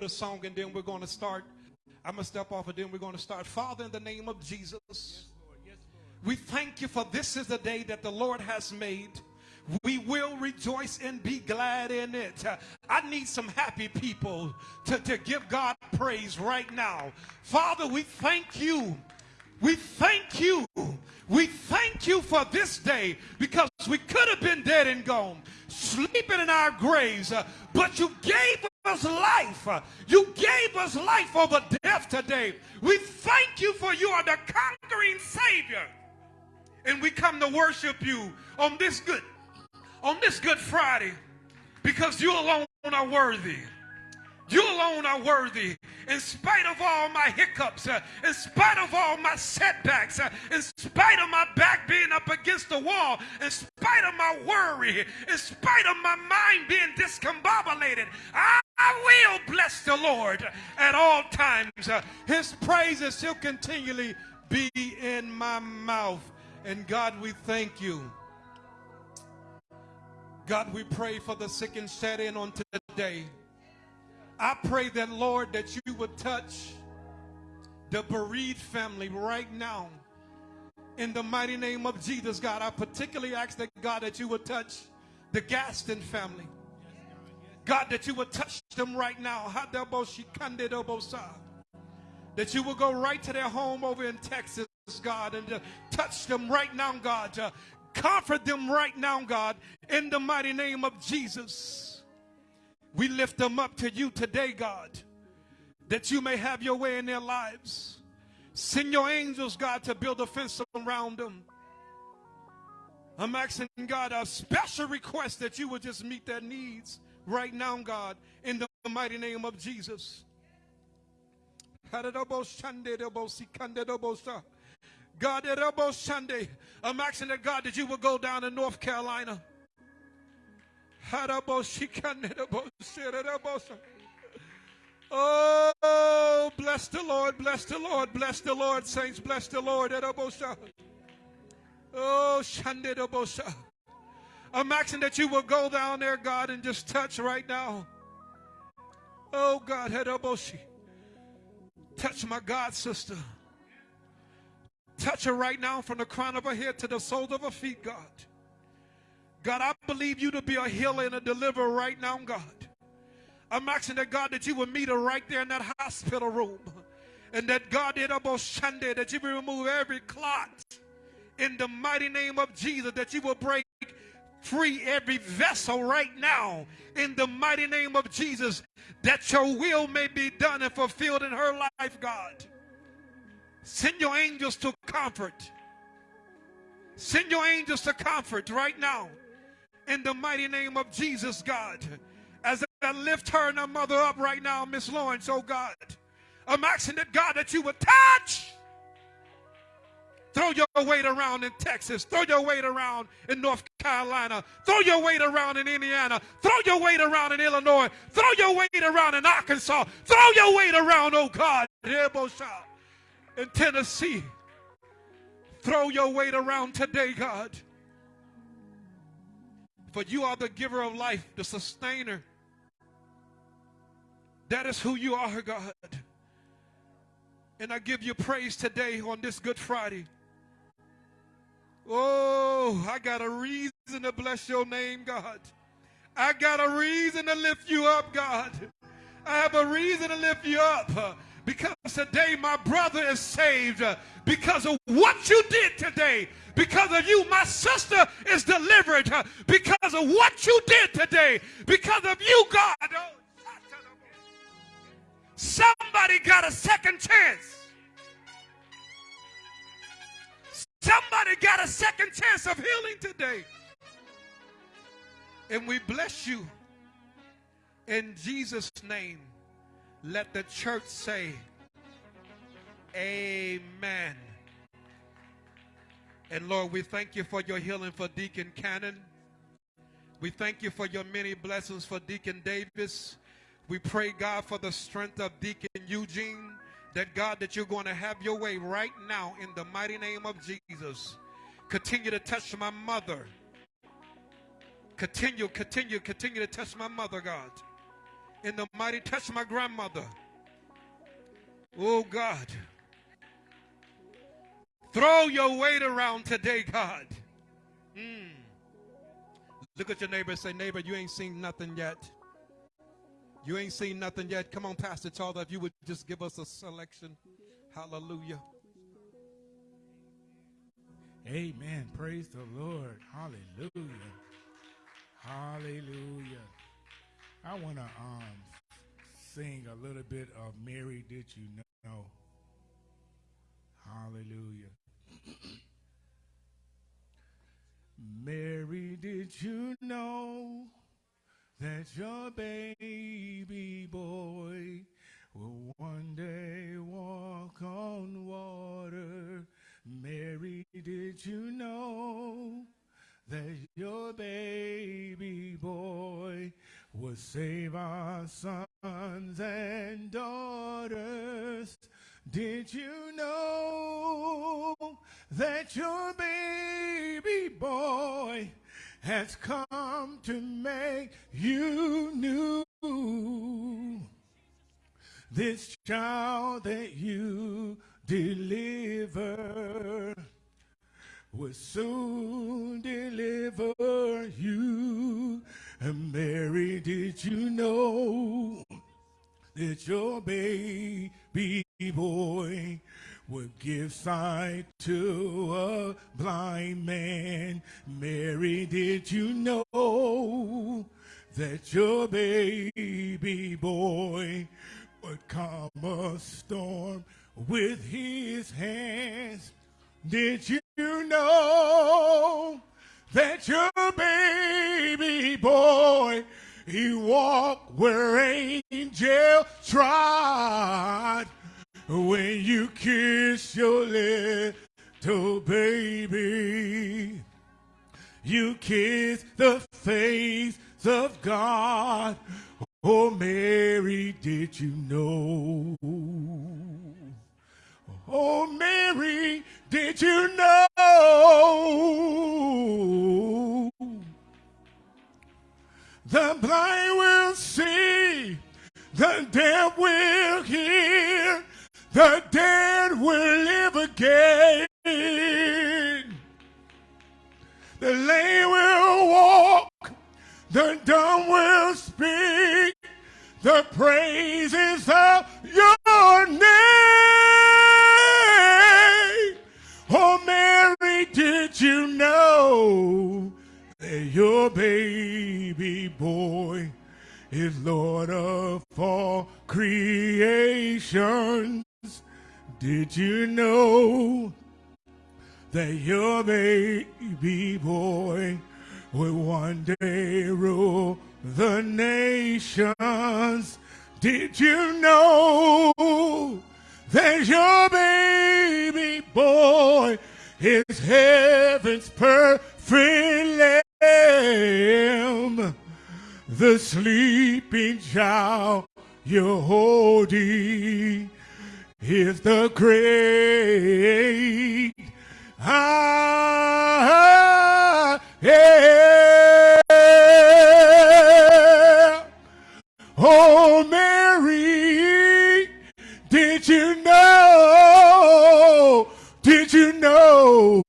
with a song and then we're going to start. I'm going to step off and then we're going to start. Father, in the name of Jesus, we thank you for this is the day that the Lord has made. We will rejoice and be glad in it. I need some happy people to, to give God praise right now. Father, we thank you. We thank you. We thank you for this day because we could have been dead and gone, sleeping in our graves, uh, but you gave us life. You gave us life over death today. We thank you for you are the conquering Savior. And we come to worship you on this good on this Good Friday because you alone are worthy. You alone are worthy. In spite of all my hiccups, uh, in spite of all my setbacks, uh, in spite of my back being up against the wall, in spite of my worry, in spite of my mind being discombobulated, I, I will bless the Lord at all times. Uh, his praises shall continually be in my mouth. And God, we thank you. God, we pray for the sick and shed in on today. I pray that, Lord, that you would touch the bereaved family right now. In the mighty name of Jesus, God, I particularly ask that, God, that you would touch the Gaston family. God, that you would touch them right now. That you will go right to their home over in Texas, God, and uh, touch them right now, God. Uh, comfort them right now, God, in the mighty name of Jesus. We lift them up to you today, God, that you may have your way in their lives. Send your angels, God, to build a fence around them. I'm asking God a special request that you would just meet their needs right now, God, in the mighty name of Jesus. God, I'm asking that God that you would go down to North Carolina. Oh, bless the Lord, bless the Lord, bless the Lord, saints, bless the Lord. Oh, I'm asking that you will go down there, God, and just touch right now. Oh, God, touch my God, sister. Touch her right now from the crown of her head to the soles of her feet, God. God, I believe you to be a healer and a deliverer right now, God. I'm asking that God that you would meet her right there in that hospital room. And that God did about Sunday that you will remove every clot in the mighty name of Jesus, that you will break free every vessel right now in the mighty name of Jesus, that your will may be done and fulfilled in her life, God. Send your angels to comfort. Send your angels to comfort right now. In the mighty name of Jesus, God. As I lift her and her mother up right now, Miss Lawrence, oh God. I'm asking that God that you would touch. Throw your weight around in Texas. Throw your weight around in North Carolina. Throw your weight around in Indiana. Throw your weight around in Illinois. Throw your weight around in Arkansas. Throw your weight around, oh God in Tennessee. Throw your weight around today, God. For you are the giver of life, the sustainer. That is who you are, God. And I give you praise today on this Good Friday. Oh, I got a reason to bless your name, God. I got a reason to lift you up, God. I have a reason to lift you up. Because today my brother is saved because of what you did today. Because of you, my sister is delivered because of what you did today. Because of you, God. Somebody got a second chance. Somebody got a second chance of healing today. And we bless you in Jesus' name. Let the church say, Amen. And Lord, we thank you for your healing for Deacon Cannon. We thank you for your many blessings for Deacon Davis. We pray, God, for the strength of Deacon Eugene. That God, that you're going to have your way right now in the mighty name of Jesus. Continue to touch my mother. Continue, continue, continue to touch my mother, God In the mighty touch my grandmother. Oh God. Throw your weight around today, God. Mm. Look at your neighbor say, neighbor, you ain't seen nothing yet. You ain't seen nothing yet. Come on, Pastor Charles, if you would just give us a selection. Hallelujah. Amen. Praise the Lord. Hallelujah. Hallelujah. I want to um, sing a little bit of Mary Did You Know? Hallelujah. Mary, did you know that your baby boy will one day walk on water? Mary, did you know that your baby boy will save our sons and daughters? Did you know that your baby boy has come to make you new? This child that you deliver will soon deliver you. And Mary, did you know that your baby boy would give sight to a blind man? Mary, did you know that your baby boy would calm a storm with his hands. Did you know that your baby boy, he walked where angels trod? When you kiss your little baby, you kiss the face of God. Oh, Mary, did you know? Oh, Mary, did you know? The blind will see, the deaf will hear, the dead will live again. The lame will walk, the dumb will speak, the praises of your name. Know that your baby boy is Lord of all creations? Did you know that your baby boy will one day rule the nations? Did you know that your baby boy is heaven's perfect lamb. The sleeping child you're holding is the great I am. Know?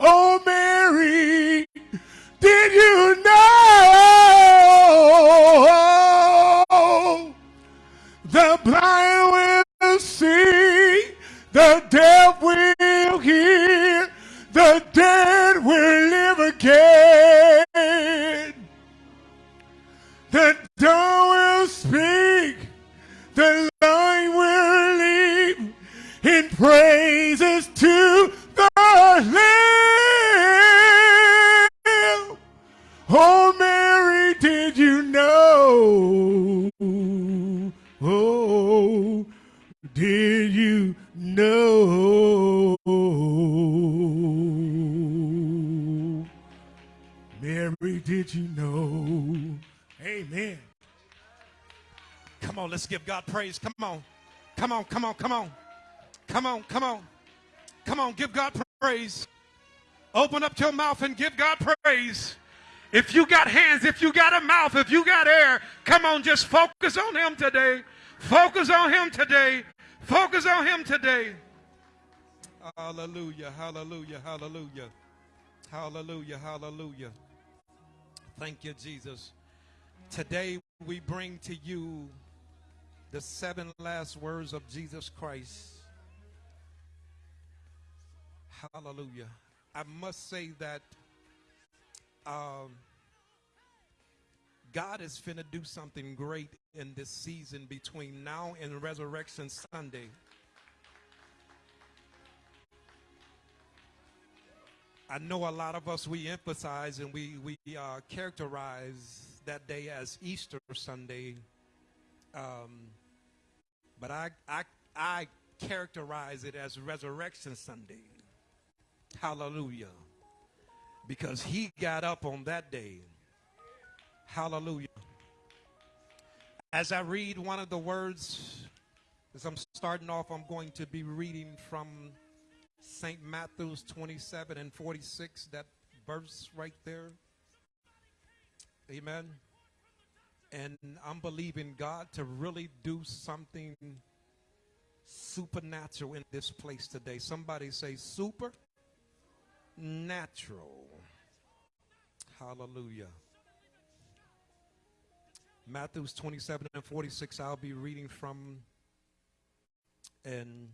Oh, Mary, did you know? The blind will see, the deaf will hear, the dead will live again. The dumb will speak, the lame will in praises to the Lamb. Oh, Mary, did you know? Oh, did you know? Mary, did you know? Amen. Come on, let's give God praise. Come on. Come on, come on, come on. Come on, come on. Come on, give God praise. Open up your mouth and give God praise. If you got hands, if you got a mouth, if you got air, come on, just focus on him today. Focus on him today. Focus on him today. Hallelujah, hallelujah, hallelujah. Hallelujah, hallelujah. Thank you, Jesus. Today we bring to you the seven last words of Jesus Christ. Hallelujah. I must say that um, God is finna do something great in this season between now and Resurrection Sunday. I know a lot of us we emphasize and we we uh, characterize that day as Easter Sunday, um, but I I I characterize it as Resurrection Sunday. Hallelujah because he got up on that day. Hallelujah. As I read one of the words, as I'm starting off, I'm going to be reading from St. Matthew's 27 and 46, that verse right there. Amen. And I'm believing God to really do something supernatural in this place today. Somebody say super natural. Hallelujah. Matthews 27 and 46, I'll be reading from. And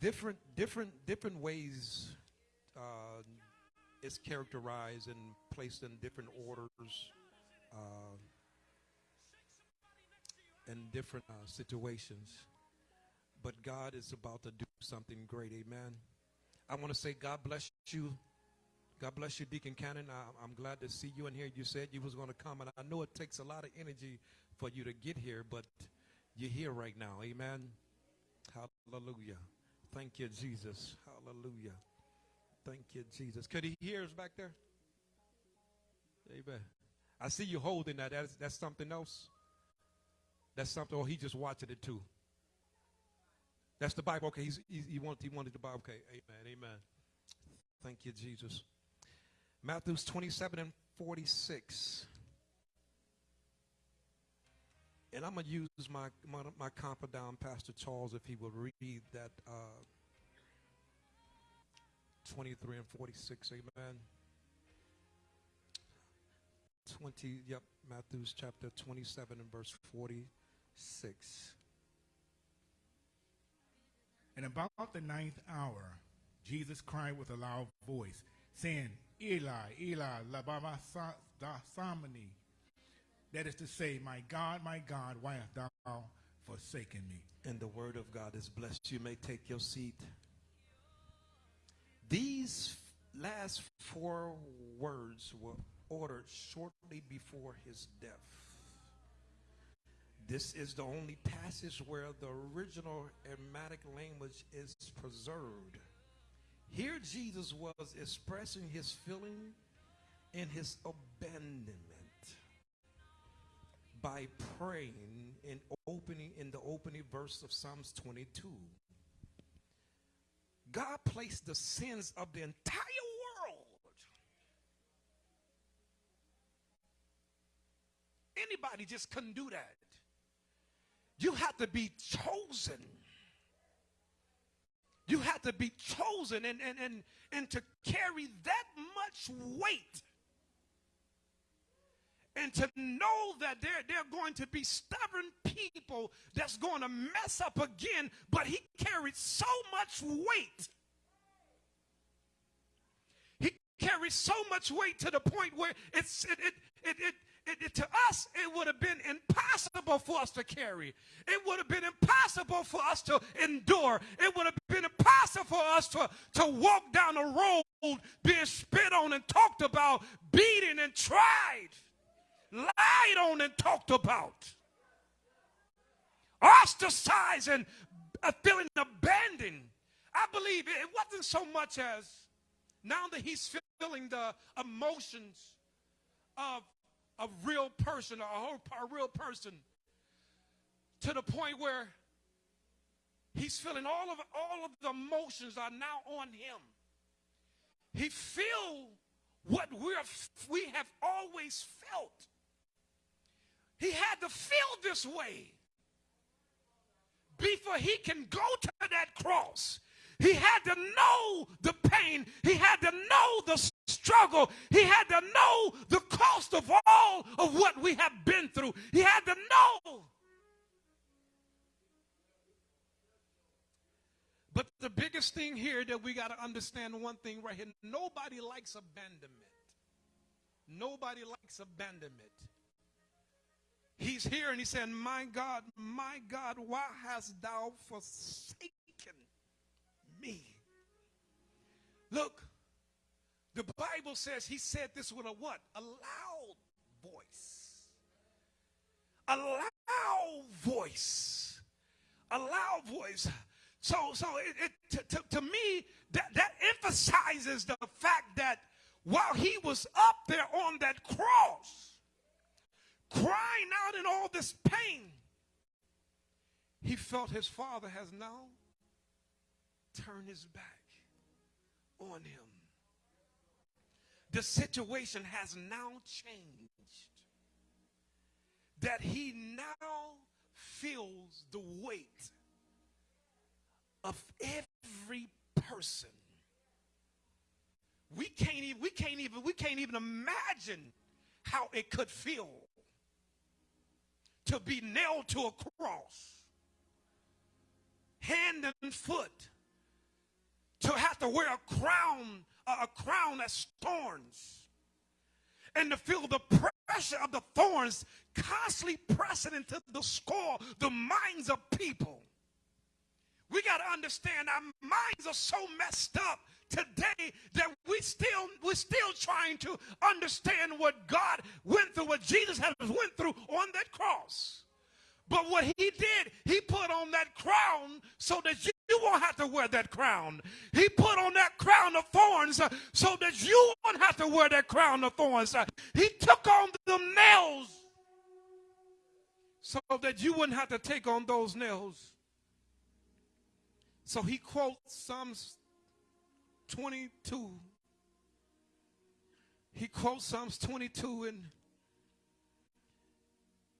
different, different, different ways uh, it's characterized and placed in different orders uh, in different uh, situations. But God is about to do something great. Amen. I want to say, God bless you. God bless you, Deacon Cannon. I, am glad to see you in here. You said you was going to come, and I know it takes a lot of energy for you to get here, but you're here right now. Amen. Hallelujah. Thank you, Jesus. Hallelujah. Thank you, Jesus. Could he hear us back there? Amen. I see you holding that. That's, that's something else. That's something, or he just watching it too. That's the Bible. Okay, he's, he, he, wanted, he wanted the Bible. Okay, amen, amen. Thank you, Jesus. Matthews 27 and 46. And I'm going to use my, my, my confidant, Pastor Charles, if he will read that uh, 23 and 46. Amen. 20, yep, Matthew's chapter 27 and verse 46. And about the ninth hour, Jesus cried with a loud voice, saying, Eli, Eli, lama sabachthani. That is to say, my God, my God, why hast thou forsaken me? And the word of God is blessed. You may take your seat. These last four words were ordered shortly before his death. This is the only passage where the original Aramaic language is preserved. Here, Jesus was expressing his feeling and his abandonment by praying in opening in the opening verse of Psalms 22. God placed the sins of the entire world. Anybody just couldn't do that. You have to be chosen. You have to be chosen and, and, and, and to carry that much weight. And to know that there, are going to be stubborn people that's going to mess up again, but he carried so much weight. He carried so much weight to the point where it's, it, it, it, it it, it, to us, it would have been impossible for us to carry. It would have been impossible for us to endure. It would have been impossible for us to, to walk down a road being spit on and talked about, beaten and tried, lied on and talked about, ostracized and uh, feeling abandoned. I believe it wasn't so much as now that he's feeling the emotions of a real person, a, a real person, to the point where he's feeling all of all of the emotions are now on him. he feel what we're, we have always felt. He had to feel this way before he can go to that cross. He had to know the pain. He had to know the struggle. He had to know the cost of all of what we have been through. He had to know. But the biggest thing here that we got to understand one thing right here nobody likes abandonment. Nobody likes abandonment. He's here and he said, My God, my God, why hast thou forsaken me? Look, the Bible says he said this with a what? A loud voice. A loud voice. A loud voice. So, so it, it to, to, to me, that, that emphasizes the fact that while he was up there on that cross, crying out in all this pain, he felt his father has now turned his back on him. The situation has now changed. That he now feels the weight of every person. We can't even, we can't even, we can't even imagine how it could feel to be nailed to a cross, hand and foot, to have to wear a crown, a crown that's thorns, and to feel the pressure of the thorns constantly pressing into the skull, the minds of people. We got to understand our minds are so messed up today that we still we're still trying to understand what God went through, what Jesus has went through on that cross. But what he did, he put on that crown so that you, you won't have to wear that crown. He put on that crown of thorns uh, so that you won't have to wear that crown of thorns. Uh, he took on them nails so that you wouldn't have to take on those nails. So he quotes Psalms 22. He quotes Psalms 22 and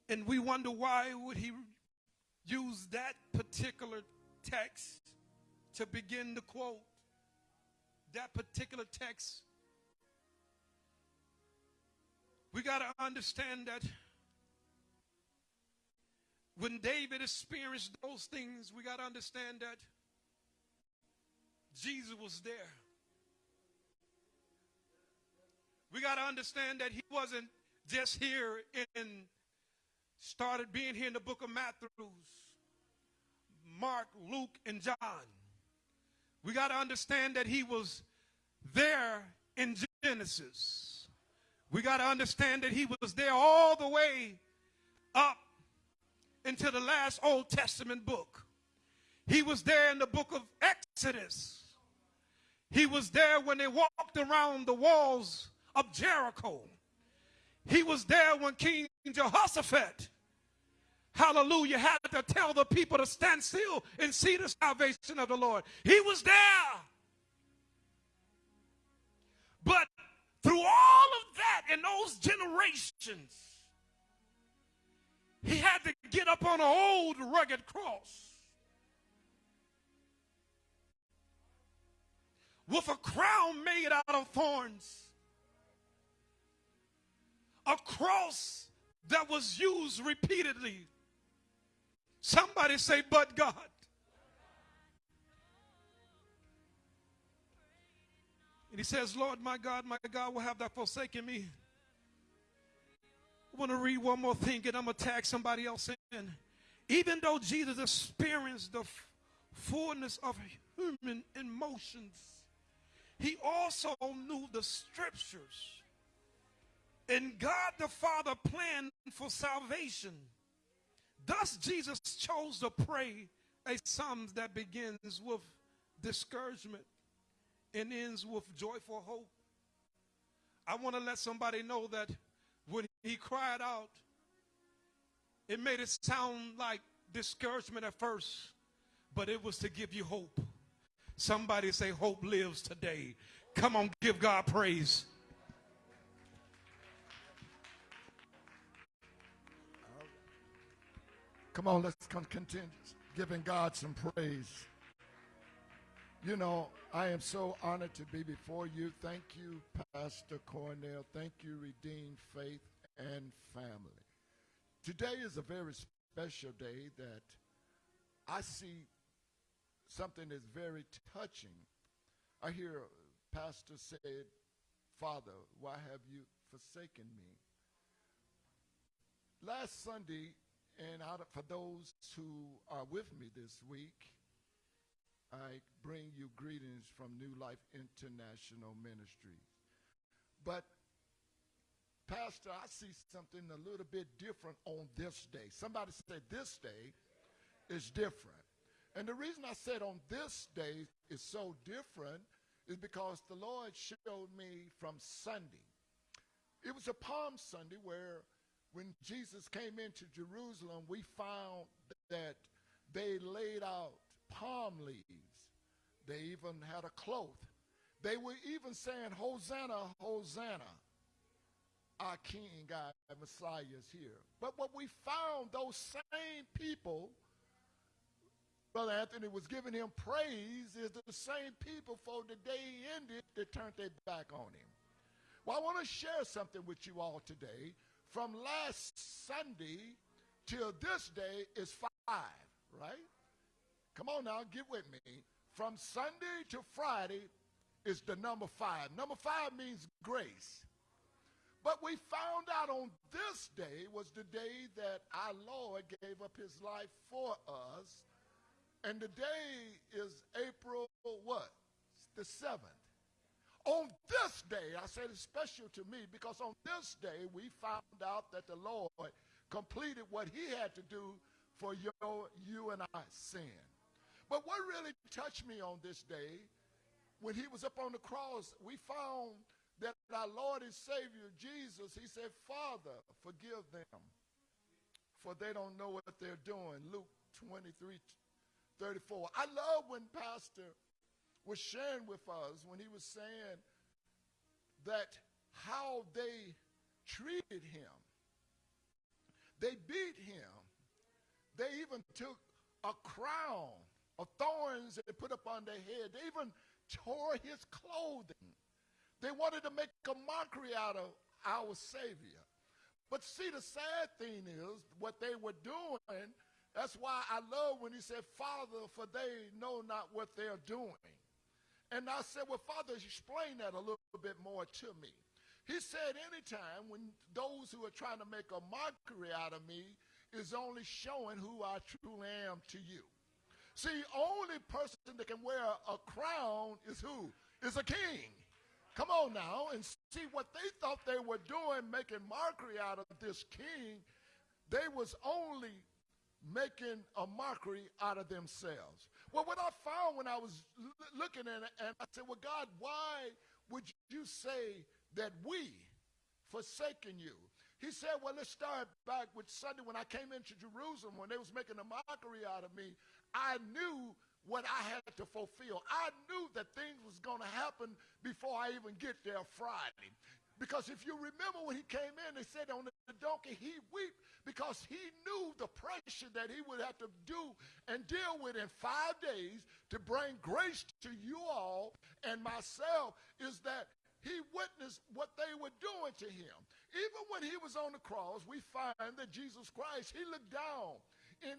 and we wonder why would he use that particular text to begin to quote that particular text. We got to understand that when David experienced those things, we got to understand that Jesus was there. We got to understand that he wasn't just here and started being here in the book of Matthew, Mark, Luke, and John. We got to understand that he was there in Genesis. We got to understand that he was there all the way up into the last Old Testament book. He was there in the book of Exodus. He was there when they walked around the walls of Jericho. He was there when King Jehoshaphat, hallelujah, had to tell the people to stand still and see the salvation of the Lord. He was there. But through all of that in those generations, he had to get up on an old rugged cross. With a crown made out of thorns a cross that was used repeatedly. Somebody say, but God. And he says, Lord, my God, my God, will have that forsaken me. I want to read one more thing and I'm going to tag somebody else in. Even though Jesus experienced the fullness of human emotions, he also knew the scriptures and God the Father planned for salvation. Thus, Jesus chose to pray a psalm that begins with discouragement and ends with joyful hope. I want to let somebody know that when he cried out, it made it sound like discouragement at first, but it was to give you hope. Somebody say, Hope lives today. Come on, give God praise. Come on, let's continue giving God some praise. You know, I am so honored to be before you. Thank you, Pastor Cornell. Thank you, Redeemed Faith and Family. Today is a very special day that I see something that's very touching. I hear Pastor said, Father, why have you forsaken me? Last Sunday, and out of, for those who are with me this week, I bring you greetings from New Life International Ministries. But, Pastor, I see something a little bit different on this day. Somebody said this day is different. And the reason I said on this day is so different is because the Lord showed me from Sunday. It was a Palm Sunday where when Jesus came into Jerusalem, we found that they laid out palm leaves. They even had a cloth. They were even saying, Hosanna, Hosanna. Our King, our Messiah is here. But what we found, those same people, Brother Anthony was giving him praise, is the same people for the day he ended that turned their back on him. Well, I want to share something with you all today from last Sunday till this day is five, right? Come on now, get with me. From Sunday to Friday is the number five. Number five means grace. But we found out on this day was the day that our Lord gave up his life for us. And the day is April what? The 7th. On this day, I said it's special to me because on this day we found out that the Lord completed what he had to do for your, you and I sin. But what really touched me on this day, when he was up on the cross, we found that our Lord and Savior Jesus, he said, Father, forgive them, for they don't know what they're doing. Luke 23, 34. I love when Pastor was sharing with us when he was saying that how they treated him. They beat him. They even took a crown of thorns they put up on their head. They even tore his clothing. They wanted to make a mockery out of our Savior. But see, the sad thing is what they were doing. That's why I love when he said, Father, for they know not what they're doing. And I said, well, Father, explain that a little bit more to me. He said, anytime when those who are trying to make a mockery out of me is only showing who I truly am to you. See, only person that can wear a crown is who? Is a king. Come on now and see what they thought they were doing, making mockery out of this king. They was only making a mockery out of themselves. Well, what I found when I was looking at it, and I said, well, God, why would you say that we forsaken you? He said, well, let's start back with Sunday when I came into Jerusalem, when they was making a mockery out of me. I knew what I had to fulfill. I knew that things was going to happen before I even get there Friday. Because if you remember when he came in, they said on the donkey he wept because he knew the pressure that he would have to do and deal with in five days to bring grace to you all and myself is that he witnessed what they were doing to him. Even when he was on the cross, we find that Jesus Christ, he looked down in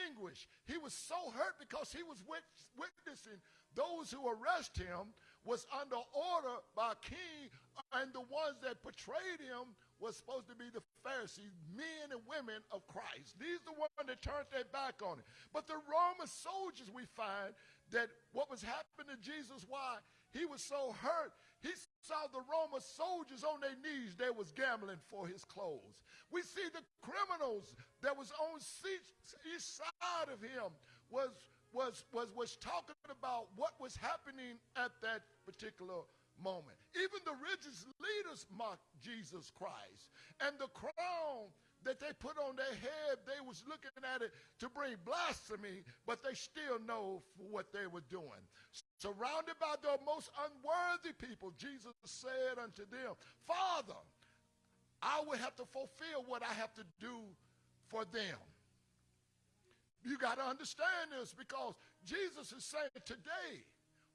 anguish. He was so hurt because he was witnessing those who arrest him was under order by a king, and the ones that portrayed him was supposed to be the Pharisees, men and women of Christ. These the ones that turned their back on it. But the Roman soldiers, we find that what was happening to Jesus, why he was so hurt, he saw the Roman soldiers on their knees. They was gambling for his clothes. We see the criminals that was on each side of him was was, was, was talking about what was happening at that particular moment. Even the religious leaders mocked Jesus Christ. And the crown that they put on their head, they was looking at it to bring blasphemy, but they still know what they were doing. Surrounded by the most unworthy people, Jesus said unto them, Father, I will have to fulfill what I have to do for them. You got to understand this because Jesus is saying today,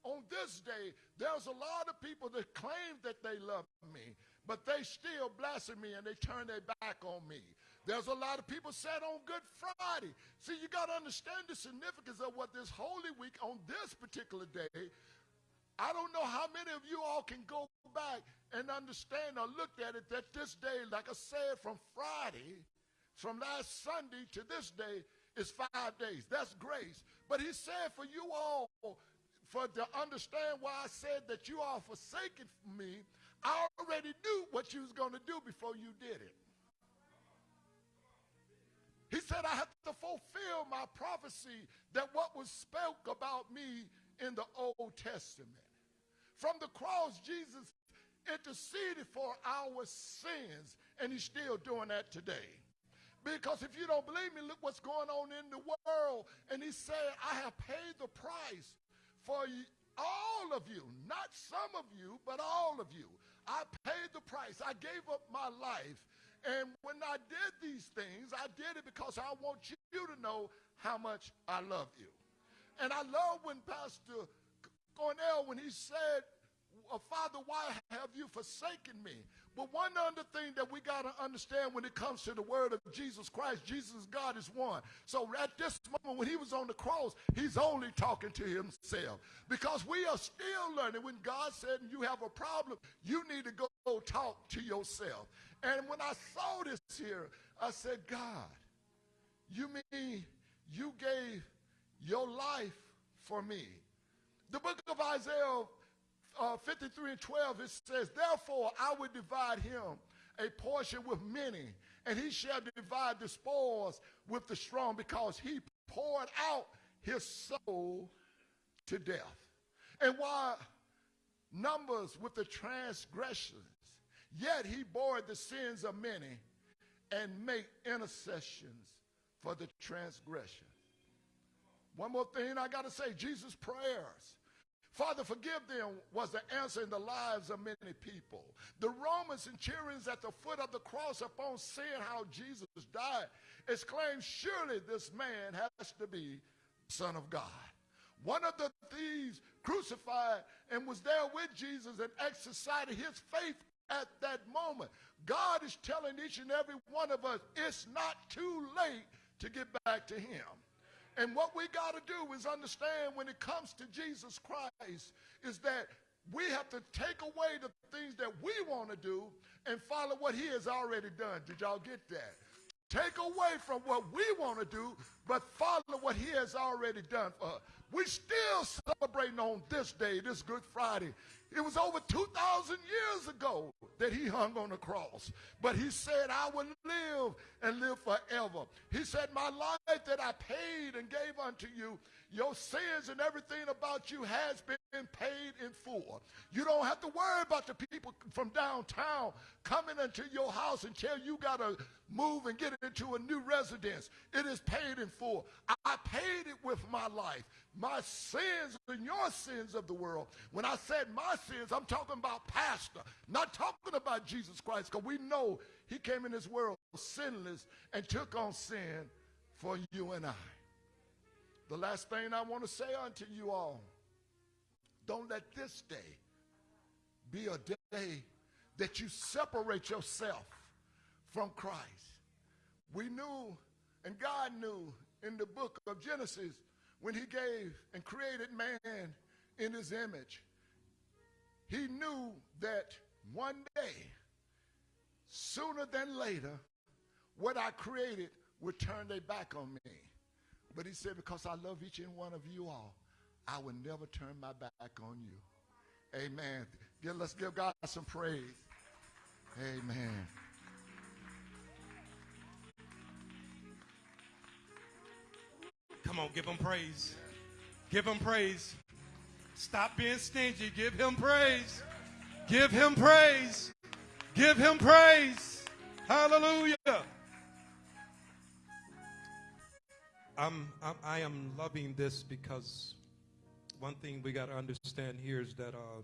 on this day, there's a lot of people that claim that they love me, but they still blaspheme me and they turn their back on me. There's a lot of people said on Good Friday. See, you got to understand the significance of what this Holy Week on this particular day. I don't know how many of you all can go back and understand or look at it that this day, like I said, from Friday, from last Sunday to this day, is five days. That's grace. But he said for you all, for to understand why I said that you are forsaken me, I already knew what you was going to do before you did it. He said, I have to fulfill my prophecy that what was spoke about me in the Old Testament. From the cross, Jesus interceded for our sins, and he's still doing that today. Because if you don't believe me, look what's going on in the world. And he said, I have paid the price for all of you, not some of you, but all of you. I paid the price. I gave up my life. And when I did these things, I did it because I want you to know how much I love you. And I love when Pastor Cornell, when he said, Father, why have you forsaken me? But one other thing that we got to understand when it comes to the word of Jesus Christ, Jesus God is one. So at this moment when he was on the cross, he's only talking to himself. Because we are still learning when God said you have a problem, you need to go talk to yourself. And when I saw this here, I said, God, you mean you gave your life for me? The book of Isaiah uh, 53 and 12, it says, Therefore I will divide him a portion with many, and he shall divide the spoils with the strong, because he poured out his soul to death. And while numbers with the transgressions, yet he bore the sins of many and make intercessions for the transgression. One more thing I got to say Jesus' prayers Father, forgive them was the answer in the lives of many people. The Roman centurions at the foot of the cross, upon seeing how Jesus died, exclaimed, Surely this man has to be Son of God. One of the thieves crucified and was there with Jesus and exercised his faith at that moment. God is telling each and every one of us it's not too late to get back to him. And what we got to do is understand when it comes to Jesus Christ is that we have to take away the things that we want to do and follow what he has already done. Did y'all get that? Take away from what we want to do, but follow what he has already done for us. We still celebrating on this day, this Good Friday, it was over 2,000 years ago that he hung on the cross. But he said, I will live and live forever. He said, My life that I paid and gave unto you, your sins and everything about you has been paid in full. You don't have to worry about the people from downtown coming into your house and tell you got to move and get into a new residence. It is paid in full. I paid it with my life my sins and your sins of the world. When I said my I'm talking about pastor, not talking about Jesus Christ, because we know he came in this world sinless and took on sin for you and I. The last thing I want to say unto you all, don't let this day be a day that you separate yourself from Christ. We knew, and God knew in the book of Genesis, when he gave and created man in his image, he knew that one day, sooner than later, what I created would turn their back on me. But he said, because I love each and one of you all, I will never turn my back on you. Amen. let's give God some praise. Amen. Come on, give him praise. Give him praise. Stop being stingy. Give him praise. Give him praise. Give him praise. Hallelujah. I'm, I'm I am loving this because one thing we got to understand here is that uh,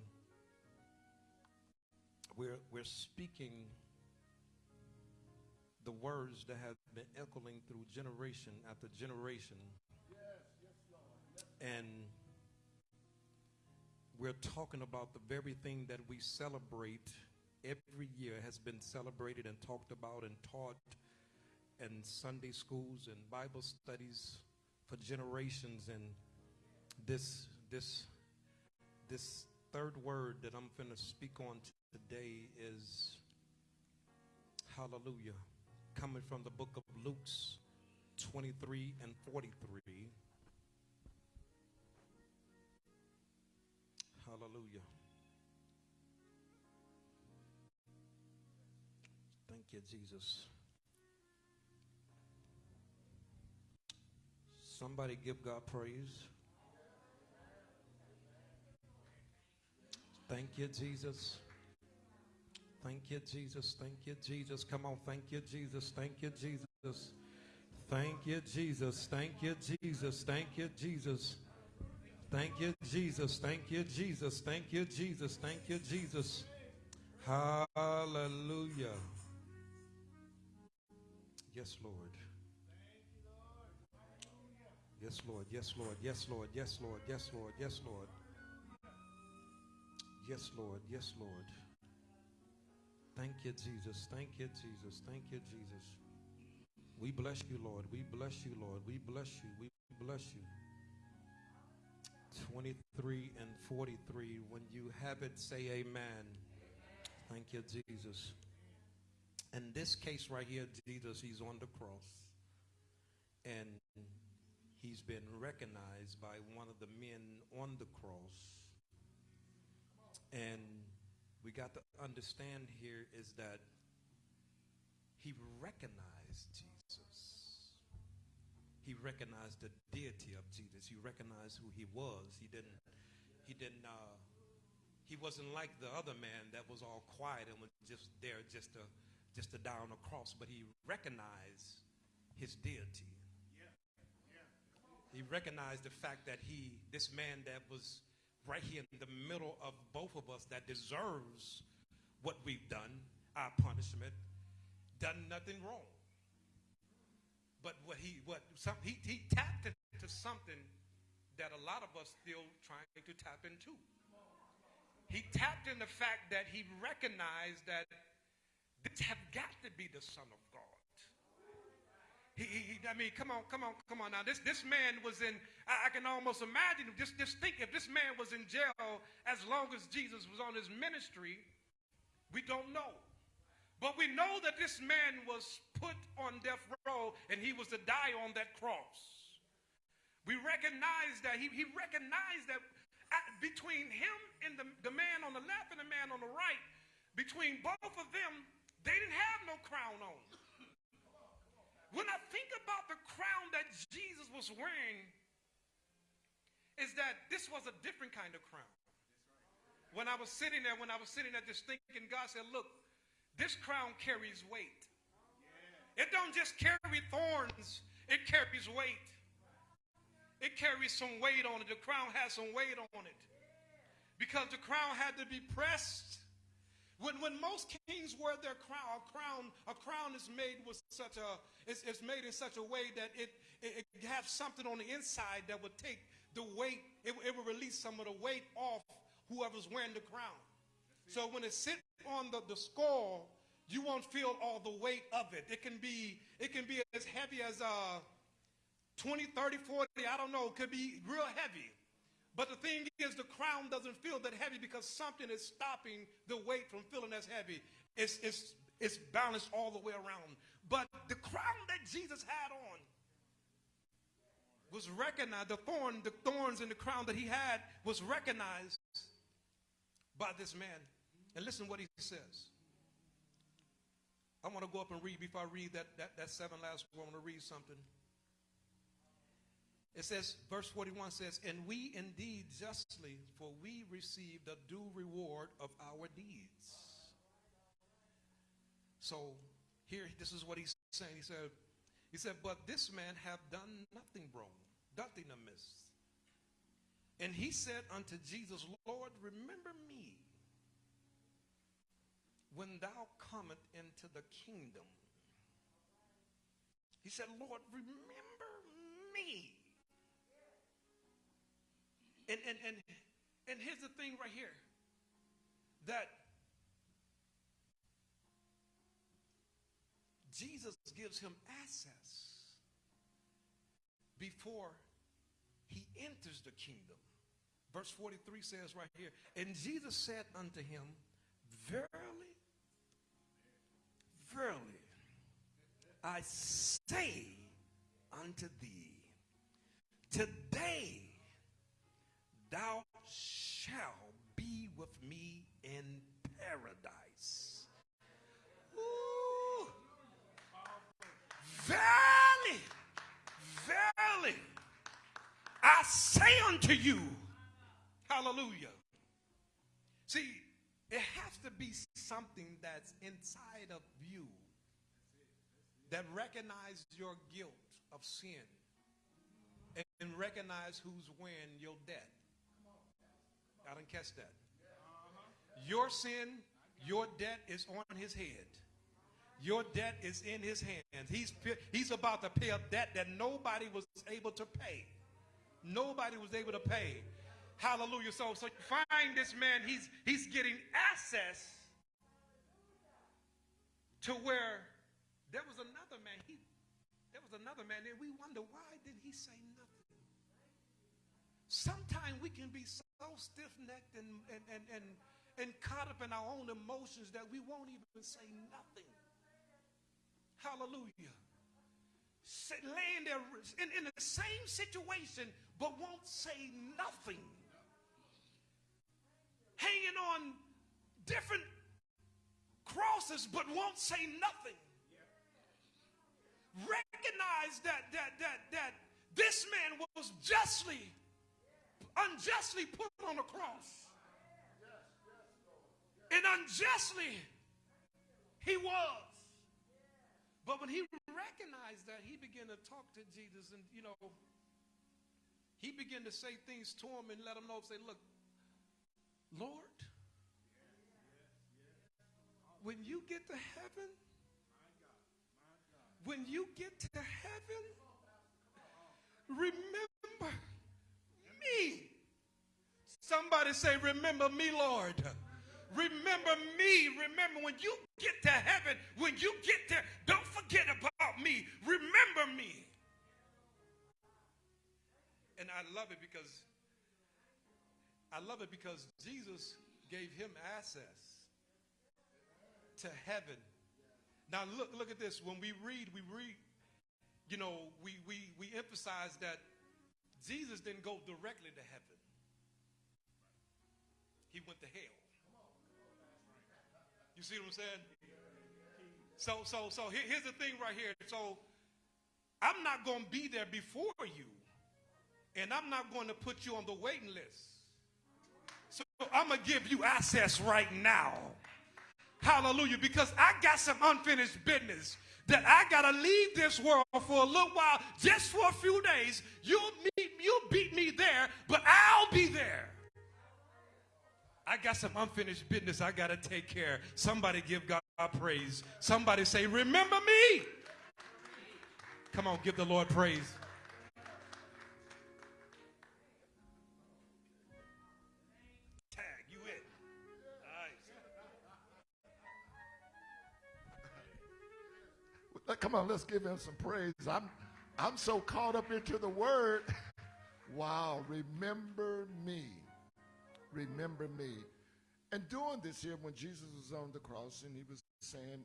we're we're speaking the words that have been echoing through generation after generation, and we're talking about the very thing that we celebrate every year has been celebrated and talked about and taught in Sunday schools and Bible studies for generations. And this, this, this third word that I'm going to speak on today is hallelujah, coming from the book of Luke's 23 and 43. Hallelujah. Thank you, Jesus. Somebody give God praise. Thank you, Jesus. Thank you, Jesus. Thank you, Jesus. Come on. Thank you, Jesus. Thank you, Jesus. Thank you, Jesus. Thank you, Jesus. Thank you, Jesus. Thank you, Jesus. Thank you, Jesus. Thank you, Jesus. Thank you, Jesus. Hallelujah. Yes, Lord. Yes, Lord. Yes, Lord. Yes, Lord. Yes, Lord. Yes, Lord. Yes, Lord. Yes, Lord. Yes, Lord. Thank you, Jesus. Thank you, Jesus. Thank you, Jesus. We bless you, Lord. We bless you, Lord. We bless you. We bless you. 23 and 43. When you have it, say amen. Thank you, Jesus. In this case right here, Jesus, he's on the cross. And he's been recognized by one of the men on the cross. And we got to understand here is that he recognized Jesus. He recognized the deity of Jesus. He recognized who he was. He didn't, he didn't, uh, he wasn't like the other man that was all quiet and was just there just to, just to die on a cross, but he recognized his deity. He recognized the fact that he, this man that was right here in the middle of both of us that deserves what we've done, our punishment, done nothing wrong. But what he what some he, he tapped into something that a lot of us still trying to tap into. He tapped in the fact that he recognized that this have got to be the Son of God. He, he, I mean, come on, come on, come on now. This, this man was in, I, I can almost imagine, just, just think if this man was in jail as long as Jesus was on his ministry, we don't know. But we know that this man was put on death row and he was to die on that cross. We recognize that, he, he recognized that at, between him and the, the man on the left and the man on the right, between both of them, they didn't have no crown on. When I think about the crown that Jesus was wearing, is that this was a different kind of crown. When I was sitting there, when I was sitting there just thinking, God said, look, this crown carries weight. It don't just carry thorns, it carries weight. It carries some weight on it. The crown has some weight on it. Because the crown had to be pressed when, when most kings wear their crown, a crown, a crown is made with such a, it's, it's made in such a way that it, it, it has something on the inside that would take the weight, it, it will release some of the weight off whoever's wearing the crown. So when it sits on the, the skull, you won't feel all the weight of it. It can be, it can be as heavy as uh, 20, 30, 40, I don't know, it could be real heavy. But the thing is, the crown doesn't feel that heavy because something is stopping the weight from feeling as heavy. It's, it's, it's balanced all the way around. But the crown that Jesus had on was recognized. The thorn, the thorns in the crown that he had was recognized by this man. And listen what he says. I want to go up and read before I read that, that, that seven last one. I want to read something. It says, verse 41 says, And we indeed justly, for we receive the due reward of our deeds. So here, this is what he's saying. He said, He said, But this man have done nothing wrong, nothing amiss. And he said unto Jesus, Lord, remember me when thou comest into the kingdom. He said, Lord, remember me. And, and, and, and here's the thing right here that Jesus gives him access before he enters the kingdom. Verse 43 says right here, and Jesus said unto him, Verily, verily, I say unto thee, today thou shalt be with me in paradise. Ooh. Verily, verily, I say unto you, hallelujah. See, it has to be something that's inside of you that recognizes your guilt of sin and, recognize who's wearing your debt. I didn't catch that. Your sin, your debt is on his head. Your debt is in his hands. He's, he's about to pay a debt that nobody was able to pay. Nobody was able to pay. Hallelujah. So, so find this man, he's, he's getting access to where there was another man. He, there was another man there. We wonder why did he say nothing? Sometimes we can be so stiff-necked and, and, and, and, and caught up in our own emotions that we won't even say nothing. Hallelujah. Sit, laying there in, in the same situation, but won't say nothing. Hanging on different crosses, but won't say nothing. Recognize that that that that this man was justly, unjustly put on a cross. And unjustly he was. But when he recognized that, he began to talk to Jesus and, you know, he began to say things to him and let him know, say, look, Lord, when you get to heaven, when you get to heaven, remember me. Somebody say, remember me, Lord. Remember me. Remember when you get to heaven, when you get there, don't forget about me. Remember me. And I love it because I love it because Jesus gave him access to heaven. Now look look at this. When we read, we read, you know, we we we emphasize that Jesus didn't go directly to heaven. He went to hell. You see what I'm saying? So, so, so here, here's the thing right here. So, I'm not going to be there before you, and I'm not going to put you on the waiting list. I'm going to give you access right now. Hallelujah. Because I got some unfinished business that I got to leave this world for a little while, just for a few days. You'll meet, you'll beat me there, but I'll be there. I got some unfinished business I got to take care. Somebody give God praise. Somebody say, Remember me. Come on, give the Lord praise. Come on, let's give him some praise. I'm, I'm so caught up into the word. wow, remember me. Remember me. And doing this here, when Jesus was on the cross and he was saying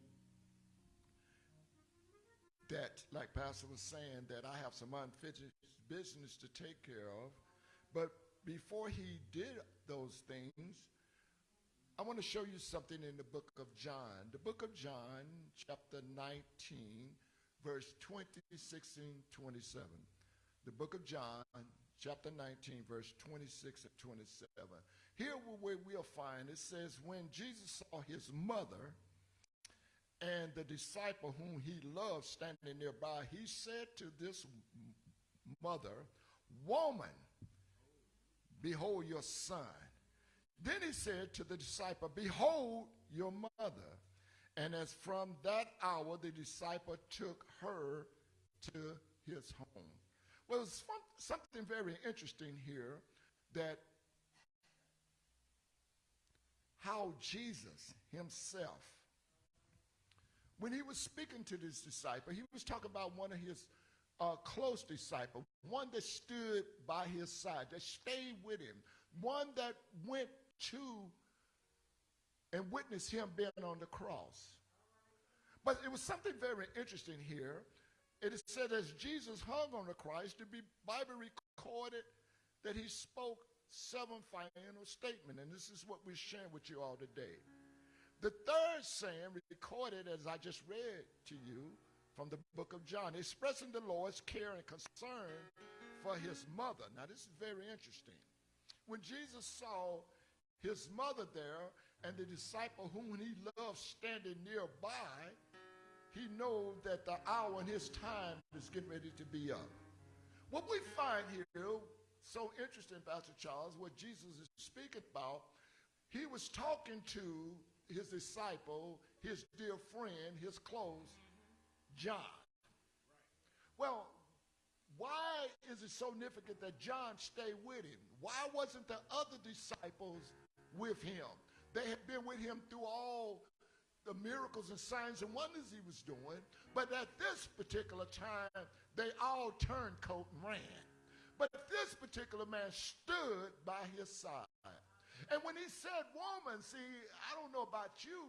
that, like Pastor was saying, that I have some unfinished business to take care of. But before he did those things, I want to show you something in the book of John. The book of John, chapter 19, verse 26 and 27. The book of John, chapter 19, verse 26 and 27. Here where we'll find it says, when Jesus saw his mother and the disciple whom he loved standing nearby, he said to this mother, Woman, behold your son. Then he said to the disciple, Behold your mother. And as from that hour, the disciple took her to his home. Well, it's something very interesting here that how Jesus himself, when he was speaking to this disciple, he was talking about one of his uh, close disciples, one that stood by his side, that stayed with him, one that went to and witness him being on the cross. But it was something very interesting here. It is said as Jesus hung on the cross, to be Bible recorded that he spoke seven final statement, and this is what we're sharing with you all today. The third saying recorded as I just read to you from the book of John, expressing the Lord's care and concern for his mother. Now, this is very interesting. When Jesus saw his mother there and the disciple whom he loved standing nearby, he knew that the hour and his time is getting ready to be up. What we find here so interesting, Pastor Charles, what Jesus is speaking about. He was talking to his disciple, his dear friend, his close, John. Well, why is it so significant that John stayed with him? Why wasn't the other disciples with him? They had been with him through all the miracles and signs and wonders he was doing, but at this particular time, they all turned coat and ran. But this particular man stood by his side. And when he said woman, see, I don't know about you,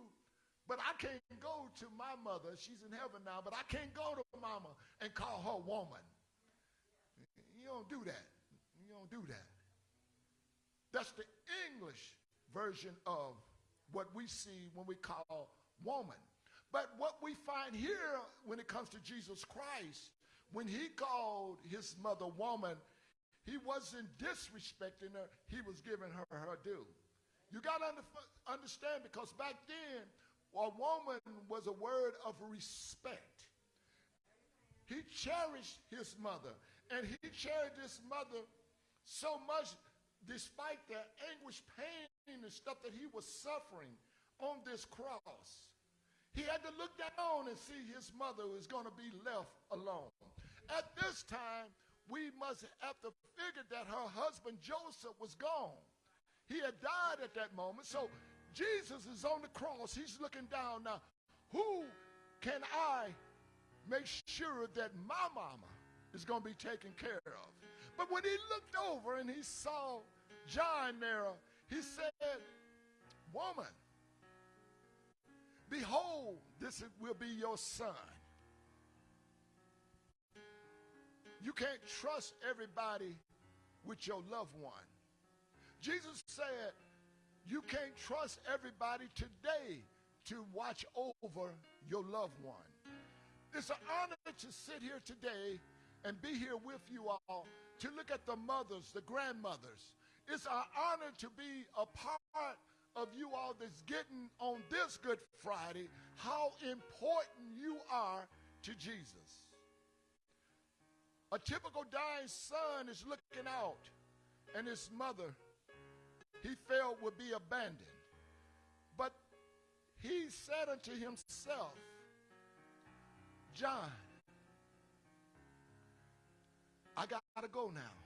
but I can't go to my mother. She's in heaven now, but I can't go to mama and call her woman. You don't do that. You don't do that. That's the English version of what we see when we call woman. But what we find here when it comes to Jesus Christ, when he called his mother woman, he wasn't disrespecting her, he was giving her her due. You got to understand because back then, a woman was a word of respect. He cherished his mother, and he cherished his mother so much despite the anguish, pain, and stuff that he was suffering on this cross. He had to look down and see his mother was going to be left alone. At this time, we must have to figure that her husband Joseph was gone. He had died at that moment. So Jesus is on the cross. He's looking down now. Who can I make sure that my mama is going to be taken care of? But when he looked over and he saw John there, he said, Woman, behold, this will be your son. You can't trust everybody with your loved one. Jesus said, you can't trust everybody today to watch over your loved one. It's an honor to sit here today and be here with you all to look at the mothers, the grandmothers. It's our honor to be a part of you all that's getting on this Good Friday how important you are to Jesus. A typical dying son is looking out, and his mother, he felt, would be abandoned. But he said unto himself, John, I got to go now.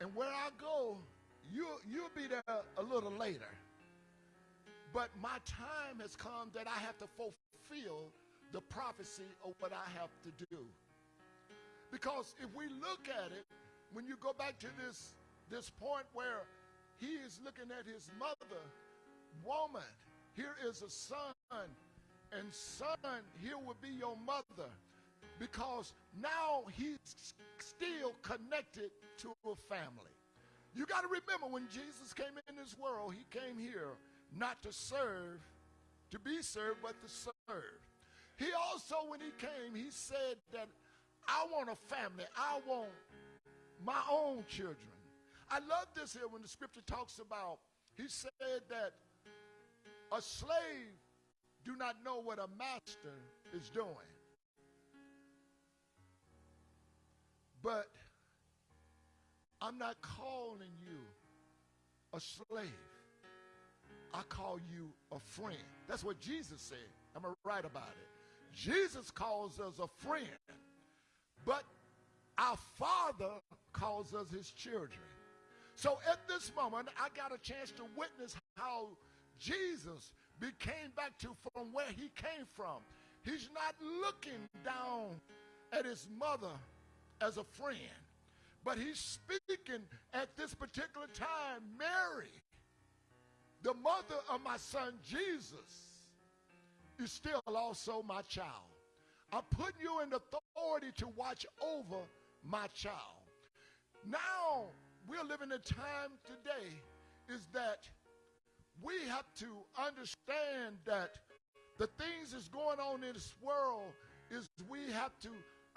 And where I go, you, you'll be there a little later. But my time has come that I have to fulfill the prophecy of what I have to do. Because if we look at it, when you go back to this, this point where he is looking at his mother, woman, here is a son, and son, here will be your mother. Because now he's still connected to a family. You got to remember when Jesus came in this world, he came here not to serve, to be served, but to serve. He also, when he came, he said that I want a family. I want my own children. I love this here when the scripture talks about He said that a slave do not know what a master is doing. But I'm not calling you a slave. I call you a friend. That's what Jesus said. Am I right about it? Jesus calls us a friend, but our Father calls us his children. So at this moment, I got a chance to witness how Jesus became back to from where he came from. He's not looking down at his mother as a friend, but he's speaking at this particular time, Mary, the mother of my son Jesus, is still also my child. I'm putting you in authority to watch over my child. Now, we're living a time today is that we have to understand that the things that's going on in this world is we have to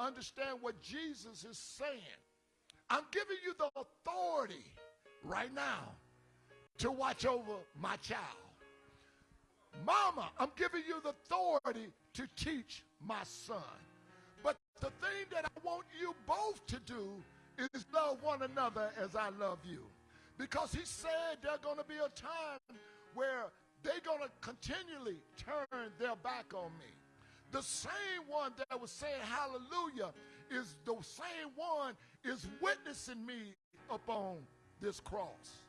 understand what Jesus is saying. I'm giving you the authority right now to watch over my child. Mama, I'm giving you the authority to teach my son. But the thing that I want you both to do is love one another as I love you. Because he said there's going to be a time where they're going to continually turn their back on me. The same one that was saying hallelujah is the same one is witnessing me upon this cross.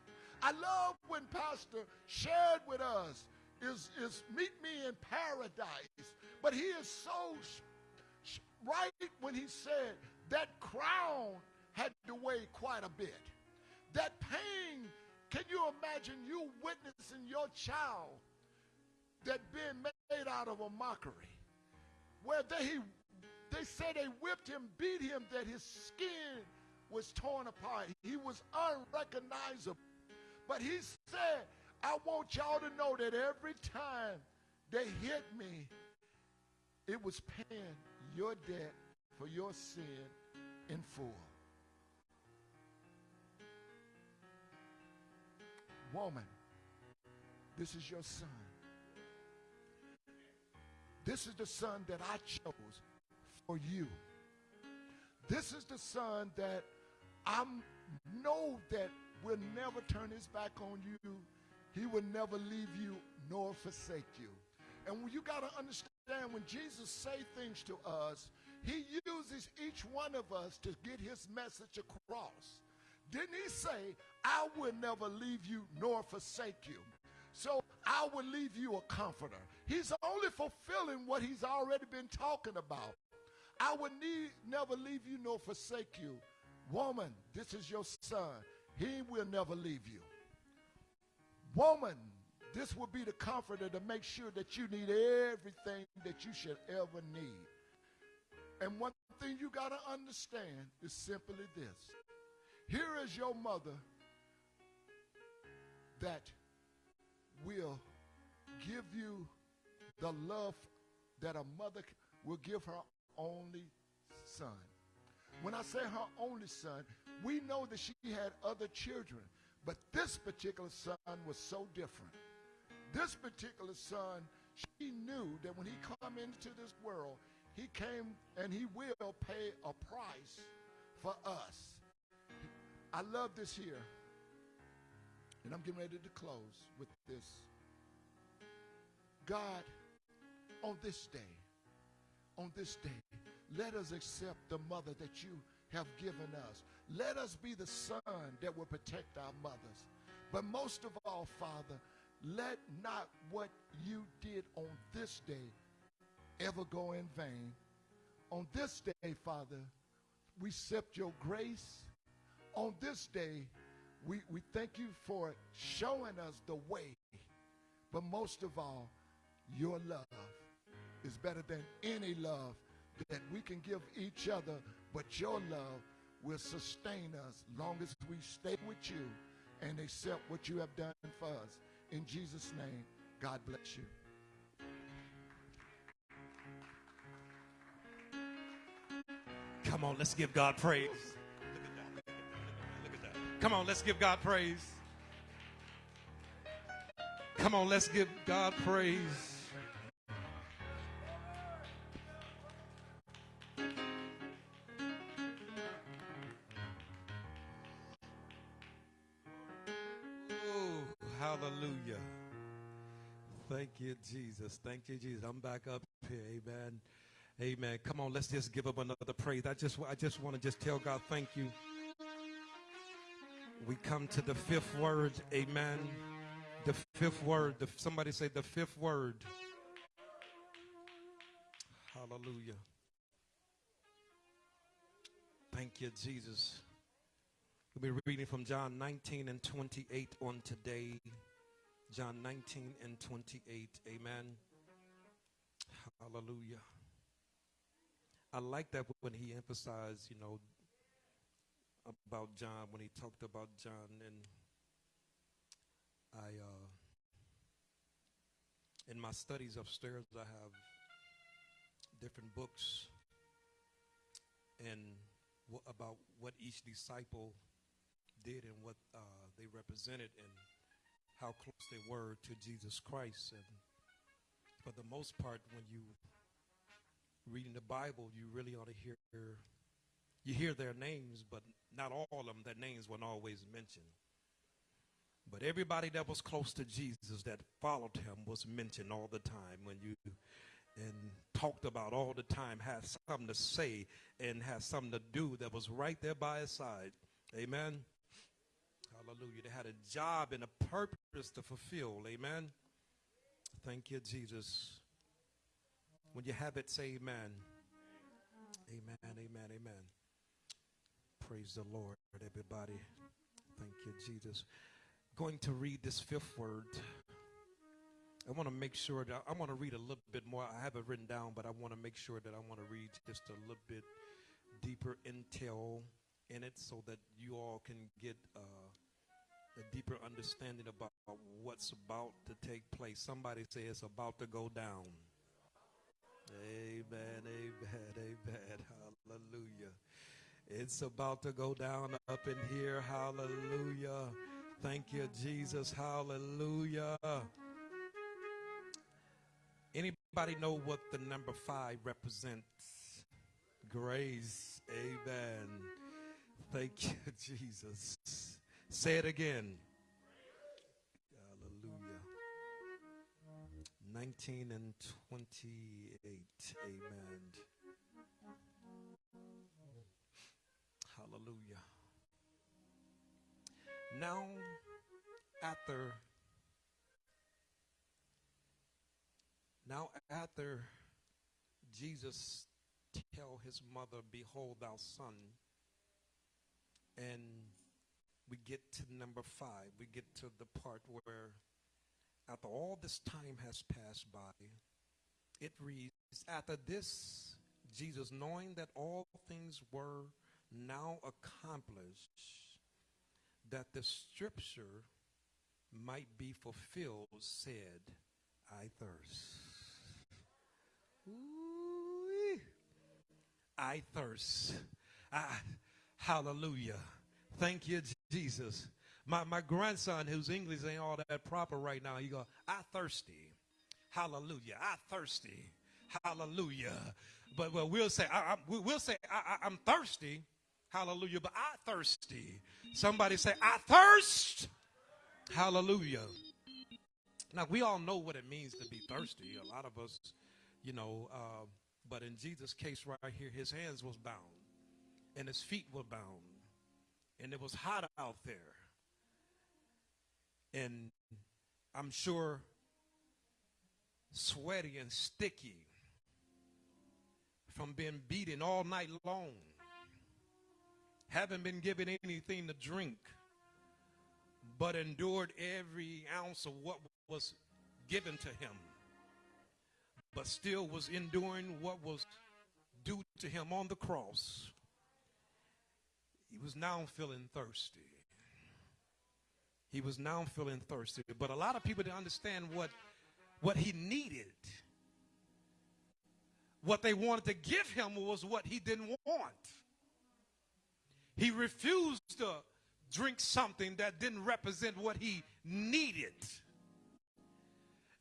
I love when Pastor shared with us is, is meet me in paradise. But he is so right when he said that crown had to weigh quite a bit. That pain, can you imagine you witnessing your child that being made out of a mockery? Where they, they say they whipped him, beat him, that his skin was torn apart. He was unrecognizable. But he said, I want y'all to know that every time they hit me, it was paying your debt for your sin in full. Woman, this is your son. This is the son that I chose for you. This is the son that I know that will never turn his back on you. He will never leave you nor forsake you. And you got to understand when Jesus say things to us, he uses each one of us to get his message across. Didn't he say, I will never leave you nor forsake you? So I will leave you a comforter. He's only fulfilling what he's already been talking about. I will need, never leave you nor forsake you. Woman, this is your son. He will never leave you. Woman, this will be the comforter to make sure that you need everything that you should ever need. And one thing you got to understand is simply this. Here is your mother that will give you the love that a mother will give her only son. When I say her only son, we know that she had other children, but this particular son was so different. This particular son, she knew that when he come into this world, he came and he will pay a price for us. I love this here. And I'm getting ready to close with this. God, on this day, on this day, let us accept the mother that you have given us. Let us be the son that will protect our mothers. But most of all, Father, let not what you did on this day ever go in vain. On this day, Father, we accept your grace. On this day, we, we thank you for showing us the way. But most of all, your love is better than any love that we can give each other, but your love will sustain us long as we stay with you and accept what you have done for us. In Jesus' name, God bless you. Come on, let's give God praise. Look at that. Look at that. Come on, let's give God praise. Come on, let's give God praise. Jesus. Thank you, Jesus. I'm back up here. Amen. Amen. Come on, let's just give up another praise. I just I just want to just tell God thank you. We come to the fifth word. Amen. The fifth word. The, somebody say the fifth word. Hallelujah. Thank you, Jesus. We'll be reading from John 19 and 28 on today. John 19 and 28. Amen. Hallelujah. I like that when he emphasized, you know, about John, when he talked about John. And I, uh, in my studies upstairs, I have different books and about what each disciple did and what uh, they represented and how close they were to Jesus Christ. And for the most part, when you reading the Bible, you really ought to hear you hear their names, but not all of them. Their names weren't always mentioned. But everybody that was close to Jesus that followed him was mentioned all the time when you and talked about all the time, had something to say and had something to do that was right there by his side. Amen. Hallelujah. They had a job and a purpose to fulfill. Amen. Thank you, Jesus. When you have it, say amen. Amen, amen, amen. Praise the Lord, everybody. Thank you, Jesus. Going to read this fifth word. I want to make sure that I want to read a little bit more. I have it written down, but I want to make sure that I want to read just a little bit deeper intel in it so that you all can get uh, a deeper understanding about what's about to take place. Somebody say it's about to go down. Amen, amen, amen. Hallelujah. It's about to go down up in here. Hallelujah. Thank you, Jesus. Hallelujah. Anybody know what the number five represents? Grace. Amen. Thank you, Jesus. Say it again. Hallelujah. 19 and 28. Amen. Hallelujah. Now, after now after Jesus tell his mother, Behold thou son, and we get to number five, we get to the part where after all this time has passed by, it reads, After this, Jesus, knowing that all things were now accomplished, that the scripture might be fulfilled, said, I thirst. Ooh, I thirst. Ah, hallelujah. Thank you, Jesus. My, my grandson, whose English ain't all that proper right now, he go, I thirsty. Hallelujah. I thirsty. Hallelujah. But well, we'll say, I, I, we'll say, I, I, I'm thirsty. Hallelujah. But I thirsty. Somebody say, I thirst. Hallelujah. Now, we all know what it means to be thirsty. A lot of us, you know, uh, but in Jesus' case right here, his hands was bound and his feet were bound and it was hot out there. And I'm sure sweaty and sticky from being beaten all night long. Haven't been given anything to drink, but endured every ounce of what was given to him, but still was enduring what was due to him on the cross. He was now feeling thirsty. He was now feeling thirsty. But a lot of people didn't understand what, what he needed. What they wanted to give him was what he didn't want. He refused to drink something that didn't represent what he needed.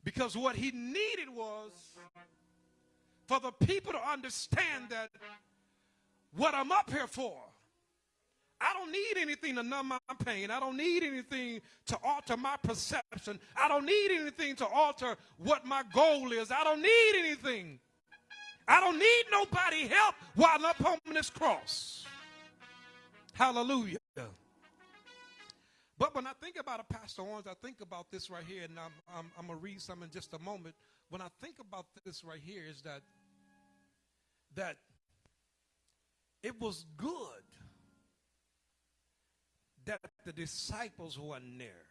Because what he needed was for the people to understand that what I'm up here for. I don't need anything to numb my pain. I don't need anything to alter my perception. I don't need anything to alter what my goal is. I don't need anything. I don't need nobody help while I'm up on this cross. Hallelujah. But when I think about a Pastor Owens, I think about this right here, and I'm, I'm, I'm going to read some in just a moment. When I think about this right here, is that that it was good that the disciples weren't there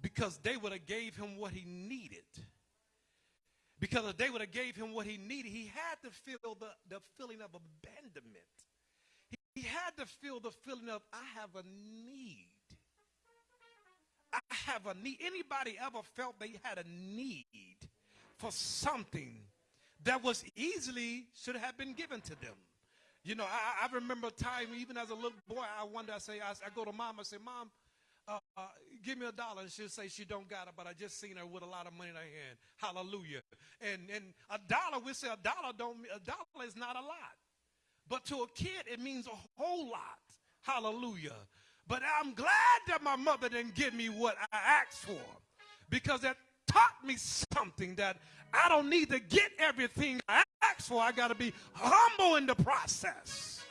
because they would have gave him what he needed. Because if they would have gave him what he needed he had to feel the, the feeling of abandonment. He, he had to feel the feeling of i have a need. I have a need. Anybody ever felt they had a need for something that was easily should have been given to them you know, I, I remember a time, even as a little boy, I wonder, I say, I, I go to mom, I say, Mom, uh, uh, give me a dollar. And she'll say she don't got it, but I just seen her with a lot of money in her hand. Hallelujah. And and a dollar, we say a dollar don't a dollar is not a lot. But to a kid, it means a whole lot. Hallelujah. But I'm glad that my mother didn't give me what I asked for. Because that taught me something that I don't need to get everything I ask for. I got to be humble in the process.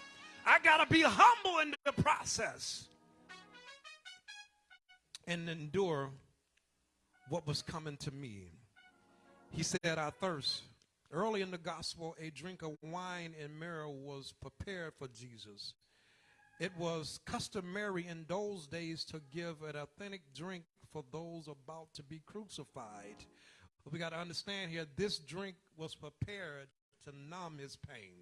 I got to be humble in the process and endure what was coming to me. He said, I thirst. Early in the gospel, a drink of wine and myrrh was prepared for Jesus. It was customary in those days to give an authentic drink for those about to be crucified. But we got to understand here this drink was prepared to numb his pain.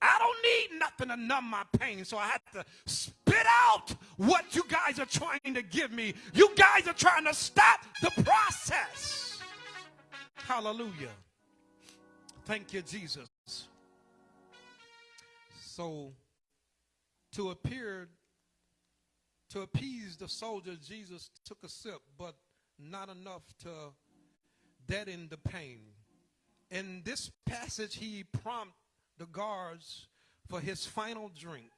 I don't need nothing to numb my pain, so I have to spit out what you guys are trying to give me. You guys are trying to stop the process. Hallelujah. Thank you, Jesus. So, to appear to appease the soldier, Jesus took a sip, but not enough to deaden the pain. In this passage, he prompted the guards for his final drink.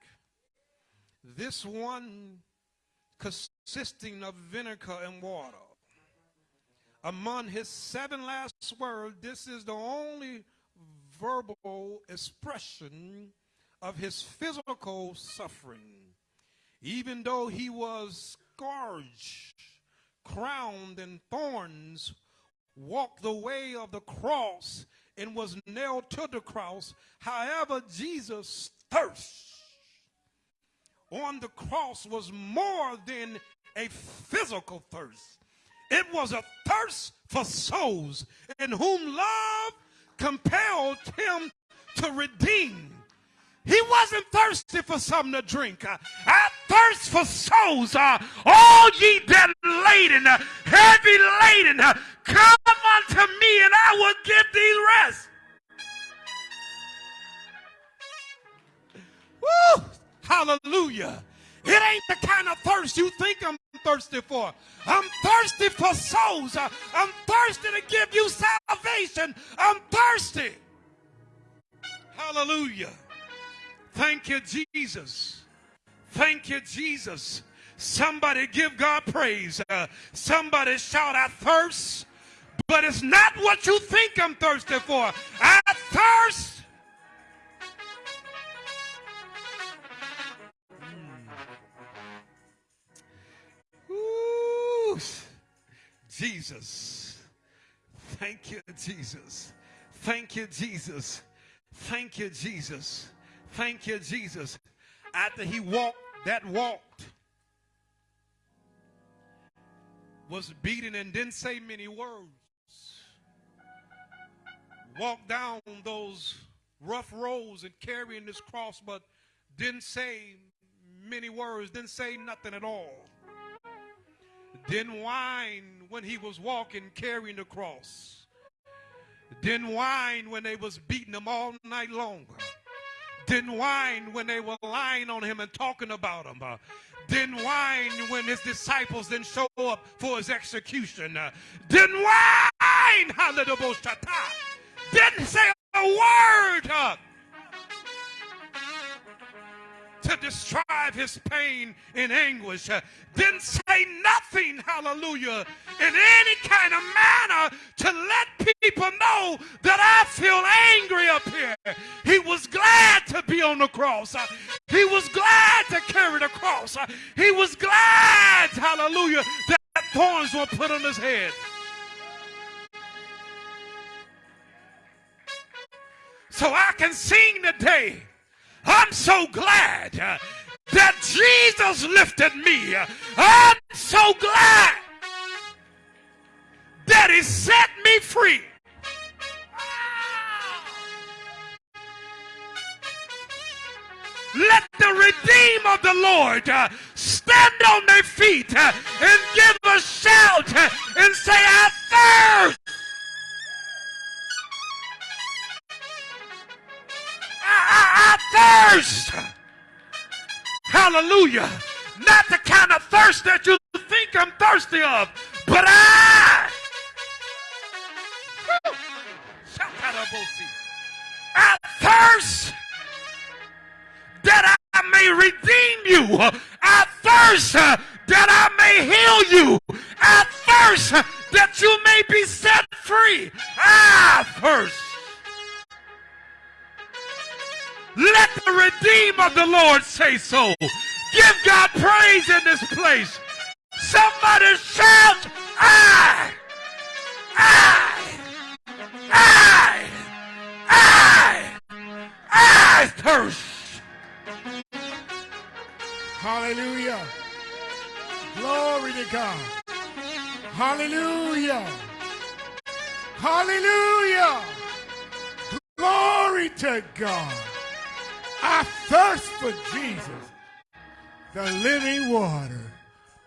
This one consisting of vinegar and water. Among his seven last words, this is the only verbal expression of his physical suffering even though he was scourged, crowned in thorns, walked the way of the cross, and was nailed to the cross. However, Jesus' thirst on the cross was more than a physical thirst. It was a thirst for souls in whom love compelled him to redeem he wasn't thirsty for something to drink. I thirst for souls. All ye that laden, heavy laden, come unto me and I will give thee rest. Woo! Hallelujah. It ain't the kind of thirst you think I'm thirsty for. I'm thirsty for souls. I'm thirsty to give you salvation. I'm thirsty. Hallelujah. Thank you, Jesus. Thank you, Jesus. Somebody give God praise. Uh, somebody shout, I thirst. But it's not what you think I'm thirsty for. I thirst. Ooh, Jesus. Thank you, Jesus. Thank you, Jesus. Thank you, Jesus. Thank you, Jesus. After he walked, that walked, was beaten and didn't say many words. Walked down those rough roads and carrying this cross, but didn't say many words, didn't say nothing at all. Didn't whine when he was walking carrying the cross. Didn't whine when they was beating him all night long didn't whine when they were lying on him and talking about him. Uh, didn't whine when his disciples didn't show up for his execution. Uh, didn't whine, didn't say a word. Uh, to describe his pain and anguish. Didn't say nothing, hallelujah, in any kind of manner to let people know that I feel angry up here. He was glad to be on the cross. He was glad to carry the cross. He was glad, hallelujah, that thorns were put on his head. So I can sing today I'm so glad uh, that Jesus lifted me. I'm so glad that he set me free. Let the redeemed of the Lord uh, stand on their feet uh, and give a shout uh, and say, I thirst thirst. Hallelujah. Not the kind of thirst that you think I'm thirsty of, but I. I thirst that I may redeem you. I thirst that I may heal you. I thirst that you may be set free. I thirst. Let the redeemed of the Lord say so. Give God praise in this place. Somebody shout, I, I, I, I, I thirst. Hallelujah. Glory to God. Hallelujah. Hallelujah. Glory to God. I thirst for Jesus, the living water.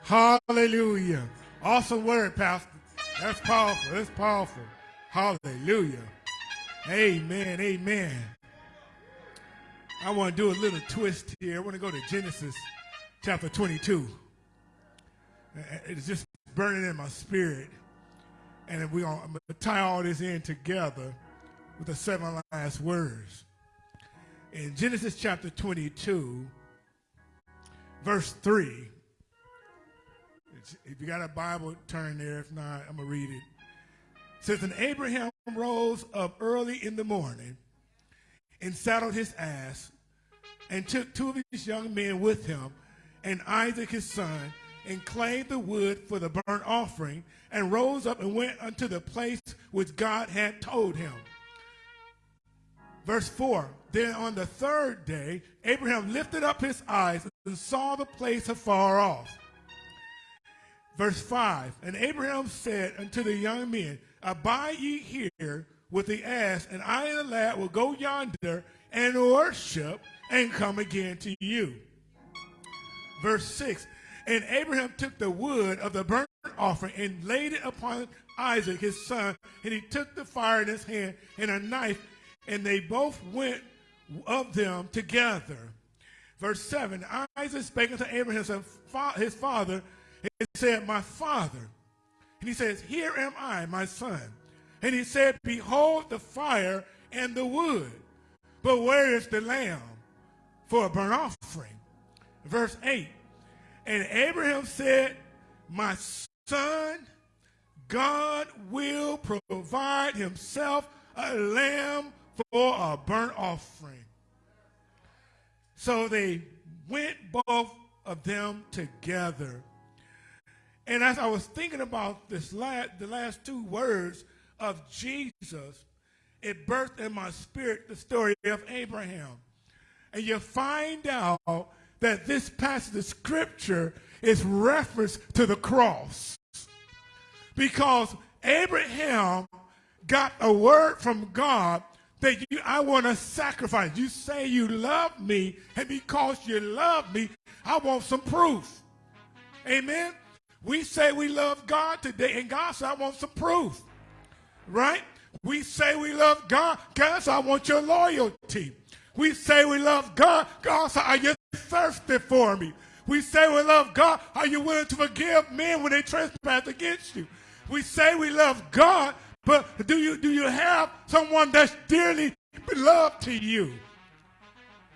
Hallelujah. Awesome word, Pastor. That's powerful. That's powerful. Hallelujah. Amen. Amen. I want to do a little twist here. I want to go to Genesis chapter 22. Uh, it's just burning in my spirit. And we're going to tie all this in together with the seven last words in Genesis chapter 22, verse 3. If you got a Bible, turn there. If not, I'm going to read it. it. says, And Abraham rose up early in the morning and saddled his ass and took two of his young men with him and Isaac his son and claimed the wood for the burnt offering and rose up and went unto the place which God had told him. Verse 4 Then on the third day, Abraham lifted up his eyes and saw the place afar off. Verse 5 And Abraham said unto the young men, Abide ye here with the ass, and I and the lad will go yonder and worship and come again to you. Verse 6 And Abraham took the wood of the burnt offering and laid it upon Isaac his son, and he took the fire in his hand and a knife and they both went of them together. Verse 7 Isaac spake unto Abraham, his father, and said, My father. And he says, Here am I, my son. And he said, Behold the fire and the wood, but where is the lamb for a burnt offering? Verse 8 And Abraham said, My son, God will provide himself a lamb for a burnt offering. So they went both of them together. And as I was thinking about this last, the last two words of Jesus, it birthed in my spirit the story of Abraham. And you find out that this passage of scripture is reference to the cross. Because Abraham got a word from God that you, I want to sacrifice. You say you love me, and because you love me, I want some proof. Amen. We say we love God today, and God said, I want some proof. Right? We say we love God. God said, I want your loyalty. We say we love God. God said, Are you thirsty for me? We say we love God. Are you willing to forgive men when they trespass against you? We say we love God, but do you do you have someone that's dearly beloved to you?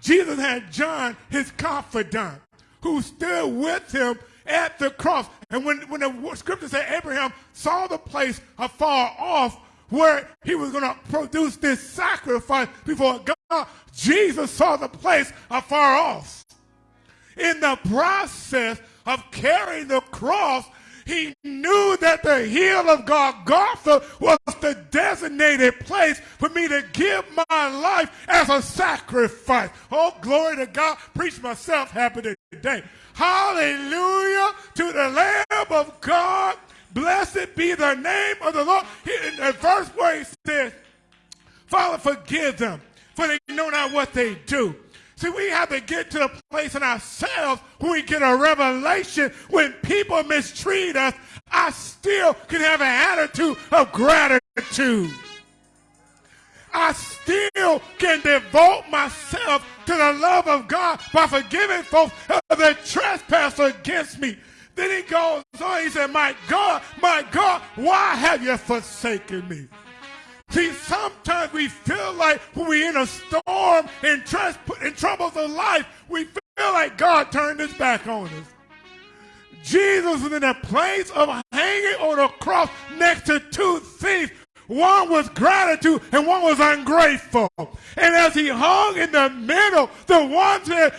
Jesus had John, his confidant, who stood with him at the cross. And when, when the scripture said Abraham saw the place afar off where he was going to produce this sacrifice before God, Jesus saw the place afar off. In the process of carrying the cross, he knew that the hill of God, Golgotha was the designated place for me to give my life as a sacrifice. Oh, glory to God. Preach myself happy today. Hallelujah to the Lamb of God. Blessed be the name of the Lord. In the verse where he says, Father, forgive them, for they know not what they do. See, we have to get to the place in ourselves where we get a revelation when people mistreat us, I still can have an attitude of gratitude. I still can devote myself to the love of God by forgiving folks their trespass against me. Then he goes on, he said, My God, my God, why have you forsaken me? See, sometimes we feel like when we're in a storm and in troubles of life, we feel like God turned his back on us. Jesus was in a place of hanging on a cross next to two thieves. One was gratitude and one was ungrateful. And as he hung in the middle, the one said,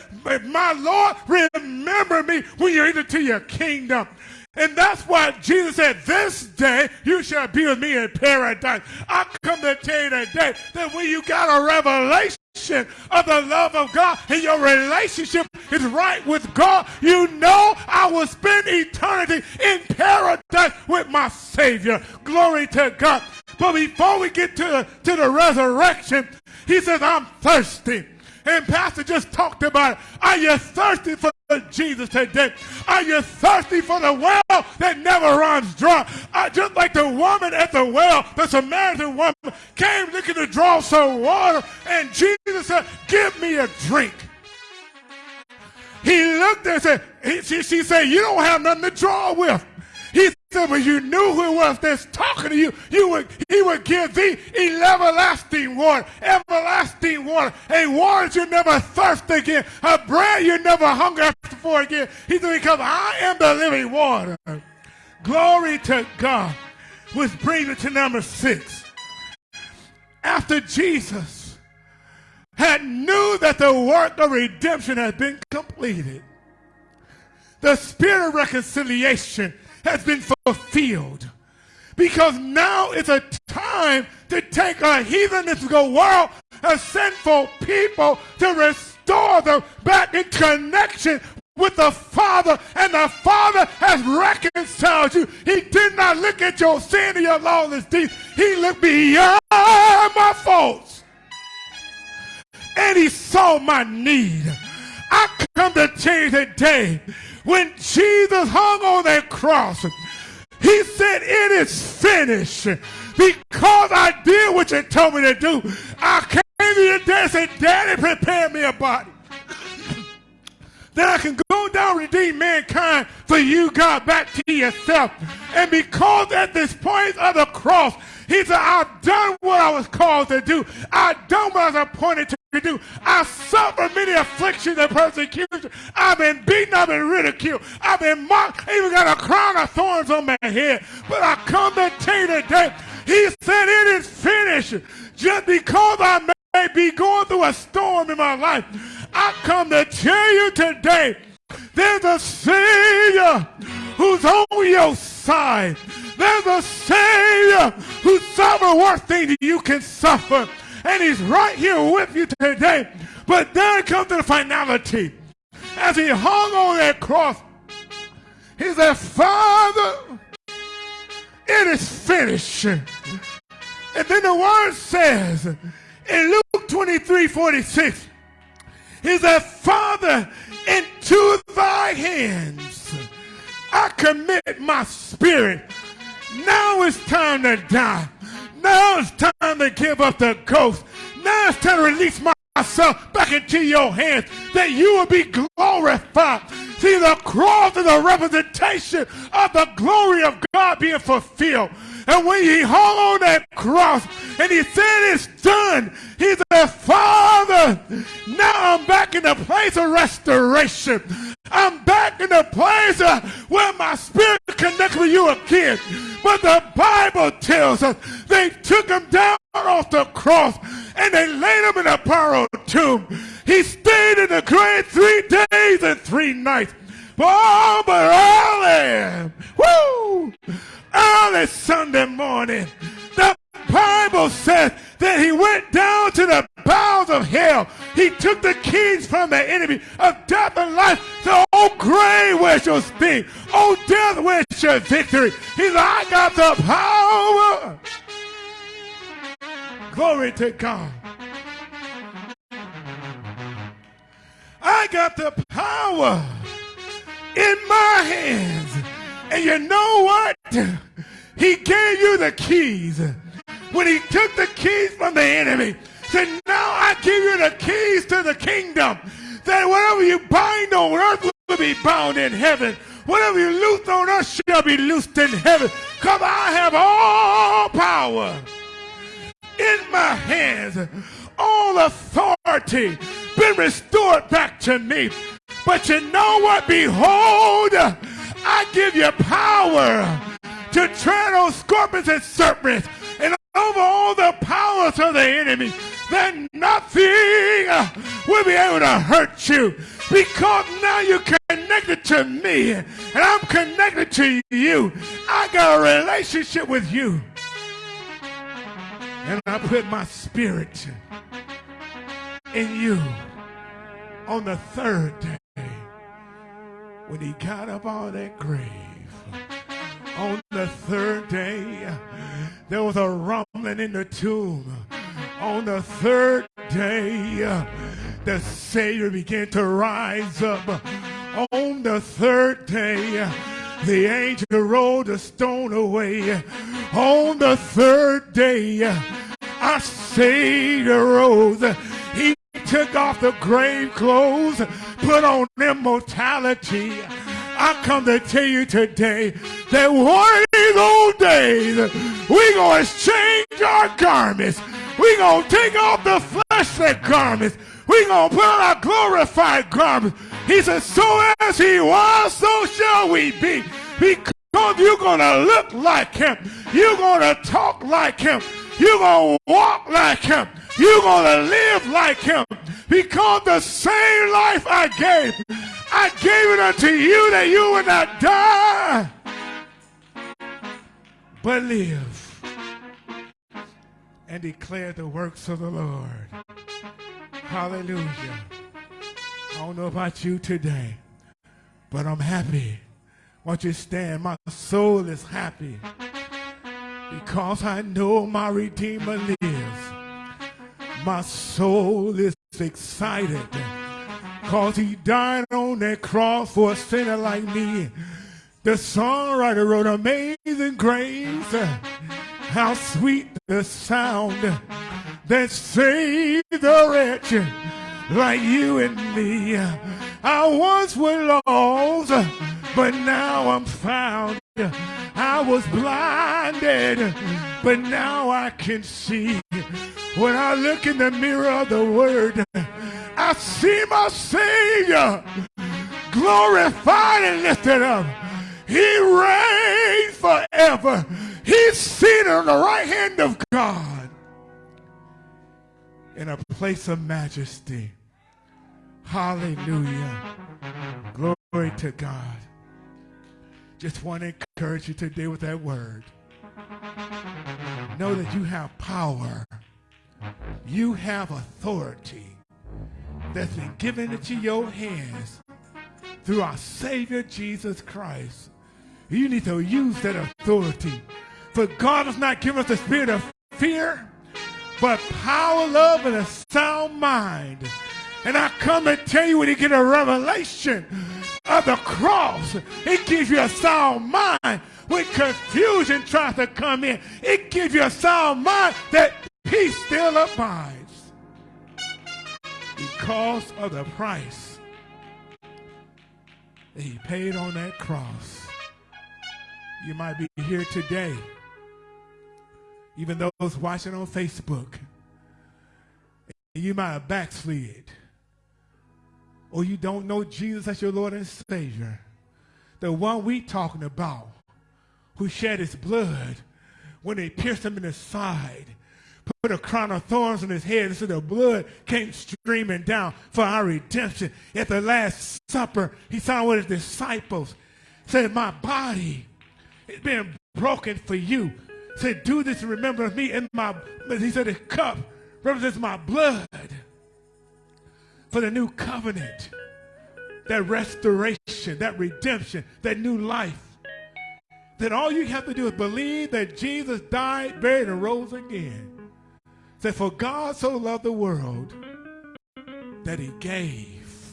My Lord, remember me when you enter to your kingdom. And that's why Jesus said, This day you shall be with me in paradise. I come to tell you today that when you got a revelation of the love of God and your relationship is right with God, you know I will spend eternity in paradise with my Savior. Glory to God. But before we get to the, to the resurrection, he says, I'm thirsty. And Pastor just talked about it. Are you thirsty for Jesus today? Are you thirsty for the well that never runs dry? Uh, just like the woman at the well, the Samaritan woman came looking to draw some water, and Jesus said, Give me a drink. He looked and said, he, she, she said, You don't have nothing to draw with. He said, but you knew who it was that's talking to you. You would, he would give thee everlasting water, everlasting water, a water you never thirst again, a bread you never hunger for again. He said, because I am the living water. Glory to God. Which brings me to number six. After Jesus had knew that the work of redemption had been completed, the spirit of reconciliation has been fulfilled. Because now it's a time to take a heathenistical world, a sinful people, to restore them back in connection with the Father, and the Father has reconciled you. He did not look at your sin and your lawless deeds. He looked beyond my faults. And he saw my need. I come to tell you today when Jesus hung on that cross, he said, It is finished. Because I did what you told me to do. I came to you today and said, Daddy, prepare me a body. That I can go down redeem mankind for you, God, back to yourself. And because at this point of the cross, he said, I've done what I was called to do. I've done what I was appointed to do. I suffered many afflictions and persecution. I've been beaten, I've been ridiculed, I've been mocked, I even got a crown of thorns on my head. But I come to tell you today, he said it is finished. Just because I may be going through a storm in my life, I come to tell you today, there's a Savior who's on your side. There's a Savior who suffered worse things you can suffer and he's right here with you today. But then comes the finality. As he hung on that cross, he said, Father, it is finished. And then the word says in Luke 23 46, he said, Father, into thy hands I commit my spirit. Now it's time to die. Now it's time to give up the ghost. Now it's time to release my myself back into your hands that you will be glorified. See, the cross is a representation of the glory of God being fulfilled. And when he hung on that cross and he said it's done, he said, Father, now I'm back in the place of restoration. I'm back in the place uh, where my spirit connects with you again. But the Bible tells us they took him down off the cross and they laid him in a borrowed tomb. He stayed in the grave three days and three nights. Oh, but early, woo, early Sunday morning, the Bible says that he went down to the bowels of hell. He took the keys from the enemy of death and life. So, oh grave, where's your sting? Oh death, where's your victory? He's I got the power. Glory to God. I got the power in my hands. And you know what? He gave you the keys. When he took the keys from the enemy, said, now I give you the keys to the kingdom. That whatever you bind on earth will be bound in heaven. Whatever you loose on earth shall be loosed in heaven. Because I have all power in my hands. All authority been restored back to me. But you know what? Behold, I give you power to tread on scorpions and serpents and over all the powers of the enemy. That nothing will be able to hurt you because now you're connected to me and I'm connected to you. I got a relationship with you. And I put my spirit in you on the third day when he got up out of that grave. On the third day, there was a rumbling in the tomb. On the third day, the Savior began to rise up. On the third day, the angel rolled the stone away. On the third day, our Savior rose. He took off the grave clothes, put on immortality. I come to tell you today that one of these old days, we're going to exchange our garments. We're going to take off the fleshly garments. We're going to put on our glorified garments. He said, so as he was, so shall we be. Because you're going to look like him. You're going to talk like him. You're going to walk like him. You're going to live like him. Because the same life I gave, I gave it unto you that you would not die, but live and declare the works of the Lord. Hallelujah. I don't know about you today, but I'm happy. Won't you stand? My soul is happy because I know my Redeemer lives. My soul is excited because he died on that cross for a sinner like me. The songwriter wrote Amazing Grace. How sweet the sound that saved the wretch like you and me. I once was lost, but now I'm found. I was blinded, but now I can see. When I look in the mirror of the word, I see my Savior glorified and lifted up. He reigns forever. He's seated on the right hand of God in a place of majesty. Hallelujah. Glory to God. Just want to encourage you today with that word. Know that you have power. You have authority that's been given into your hands through our Savior Jesus Christ. You need to use that authority. For God has not given us the spirit of fear, but power, love, and a sound mind. And I come and tell you when you get a revelation of the cross, it gives you a sound mind. When confusion tries to come in, it gives you a sound mind that peace still abides. because of the price that he paid on that cross. You might be here today, even those watching on Facebook. You might have backslid, or you don't know Jesus as your Lord and Savior. The one we talking about, who shed his blood when they pierced him in the side put a crown of thorns on his head so the blood came streaming down for our redemption. At the Last Supper, he saw with his disciples, said, My body is being broken for you. Said, Do this and remember me. And my he said, the cup represents my blood for the new covenant, that restoration, that redemption, that new life. That all you have to do is believe that Jesus died, buried, and rose again that for God so loved the world that he gave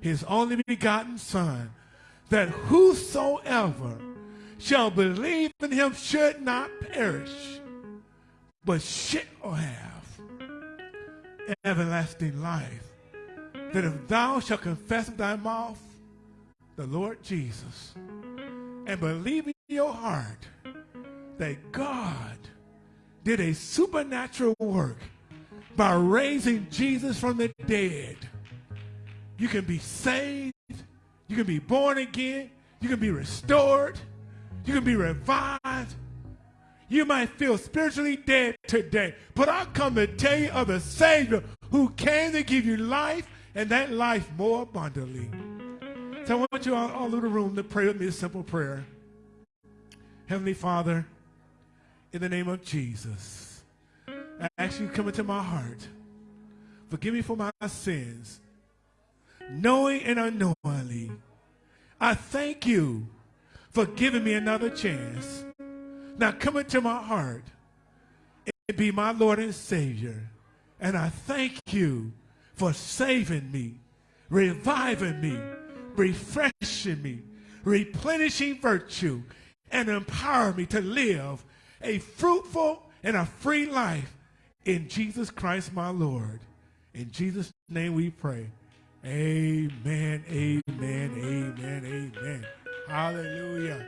his only begotten Son, that whosoever shall believe in him should not perish, but shall have everlasting life. That if thou shalt confess with thy mouth the Lord Jesus and believe in your heart that God did a supernatural work by raising Jesus from the dead. You can be saved. You can be born again. You can be restored. You can be revived. You might feel spiritually dead today, but I come to tell you of the Savior who came to give you life and that life more abundantly. So I want you all, all over the room to pray with me a simple prayer. Heavenly Father, in the name of Jesus. I ask you to come into my heart. Forgive me for my sins, knowing and unknowingly. I thank you for giving me another chance. Now come into my heart and be my Lord and Savior. And I thank you for saving me, reviving me, refreshing me, replenishing virtue, and empowering me to live a fruitful and a free life in Jesus Christ my Lord. In Jesus' name we pray. Amen, amen, amen, amen. Hallelujah.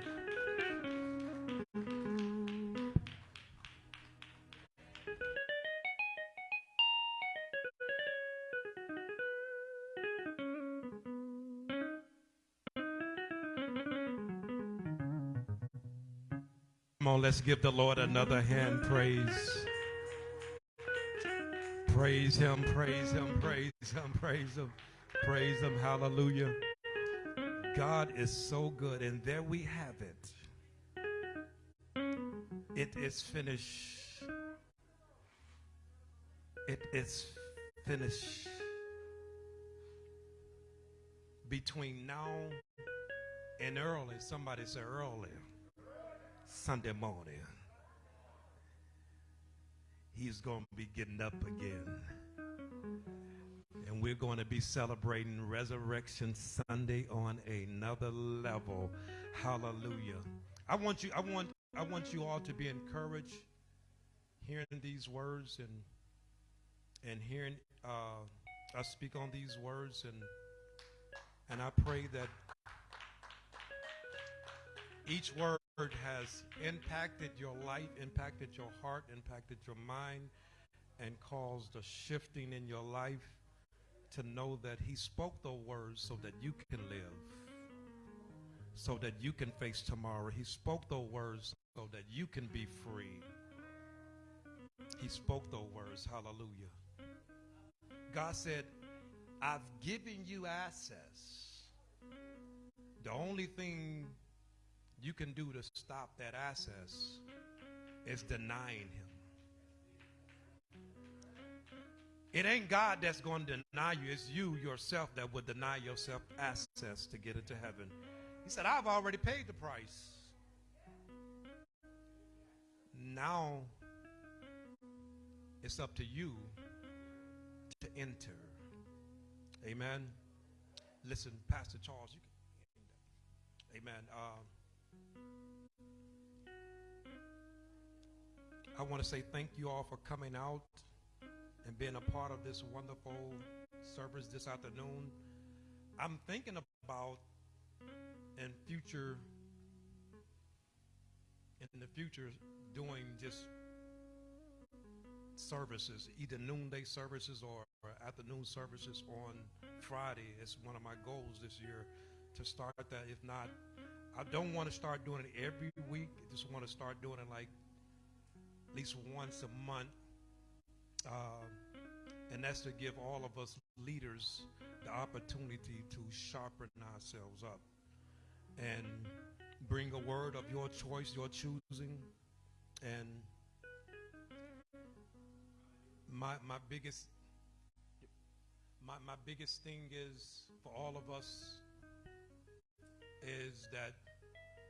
on, let's give the Lord another hand praise. Praise him, praise him, praise him, praise him, praise him. Hallelujah. God is so good. And there we have it. It is finished. It is finished. Between now and early, somebody say early. Sunday morning, he's going to be getting up again. And we're going to be celebrating Resurrection Sunday on another level. Hallelujah. I want you, I want, I want you all to be encouraged hearing these words and and hearing uh, us speak on these words and and I pray that each word has impacted your life, impacted your heart, impacted your mind, and caused a shifting in your life to know that He spoke those words so that you can live, so that you can face tomorrow. He spoke those words so that you can be free. He spoke those words. Hallelujah. God said, I've given you access. The only thing you can do to stop that access is denying him. It ain't God that's going to deny you. It's you yourself that would deny yourself access to get into heaven. He said, I've already paid the price. Now it's up to you to enter. Amen. Listen, Pastor Charles, you can. Amen. Uh, I want to say thank you all for coming out and being a part of this wonderful service this afternoon. I'm thinking about in future in the future doing just services, either noonday services or, or afternoon services on Friday. It's one of my goals this year to start that. If not, I don't want to start doing it every week. I just want to start doing it like at least once a month. Um, and that's to give all of us leaders the opportunity to sharpen ourselves up and bring a word of your choice, your choosing. And my my biggest my my biggest thing is for all of us is that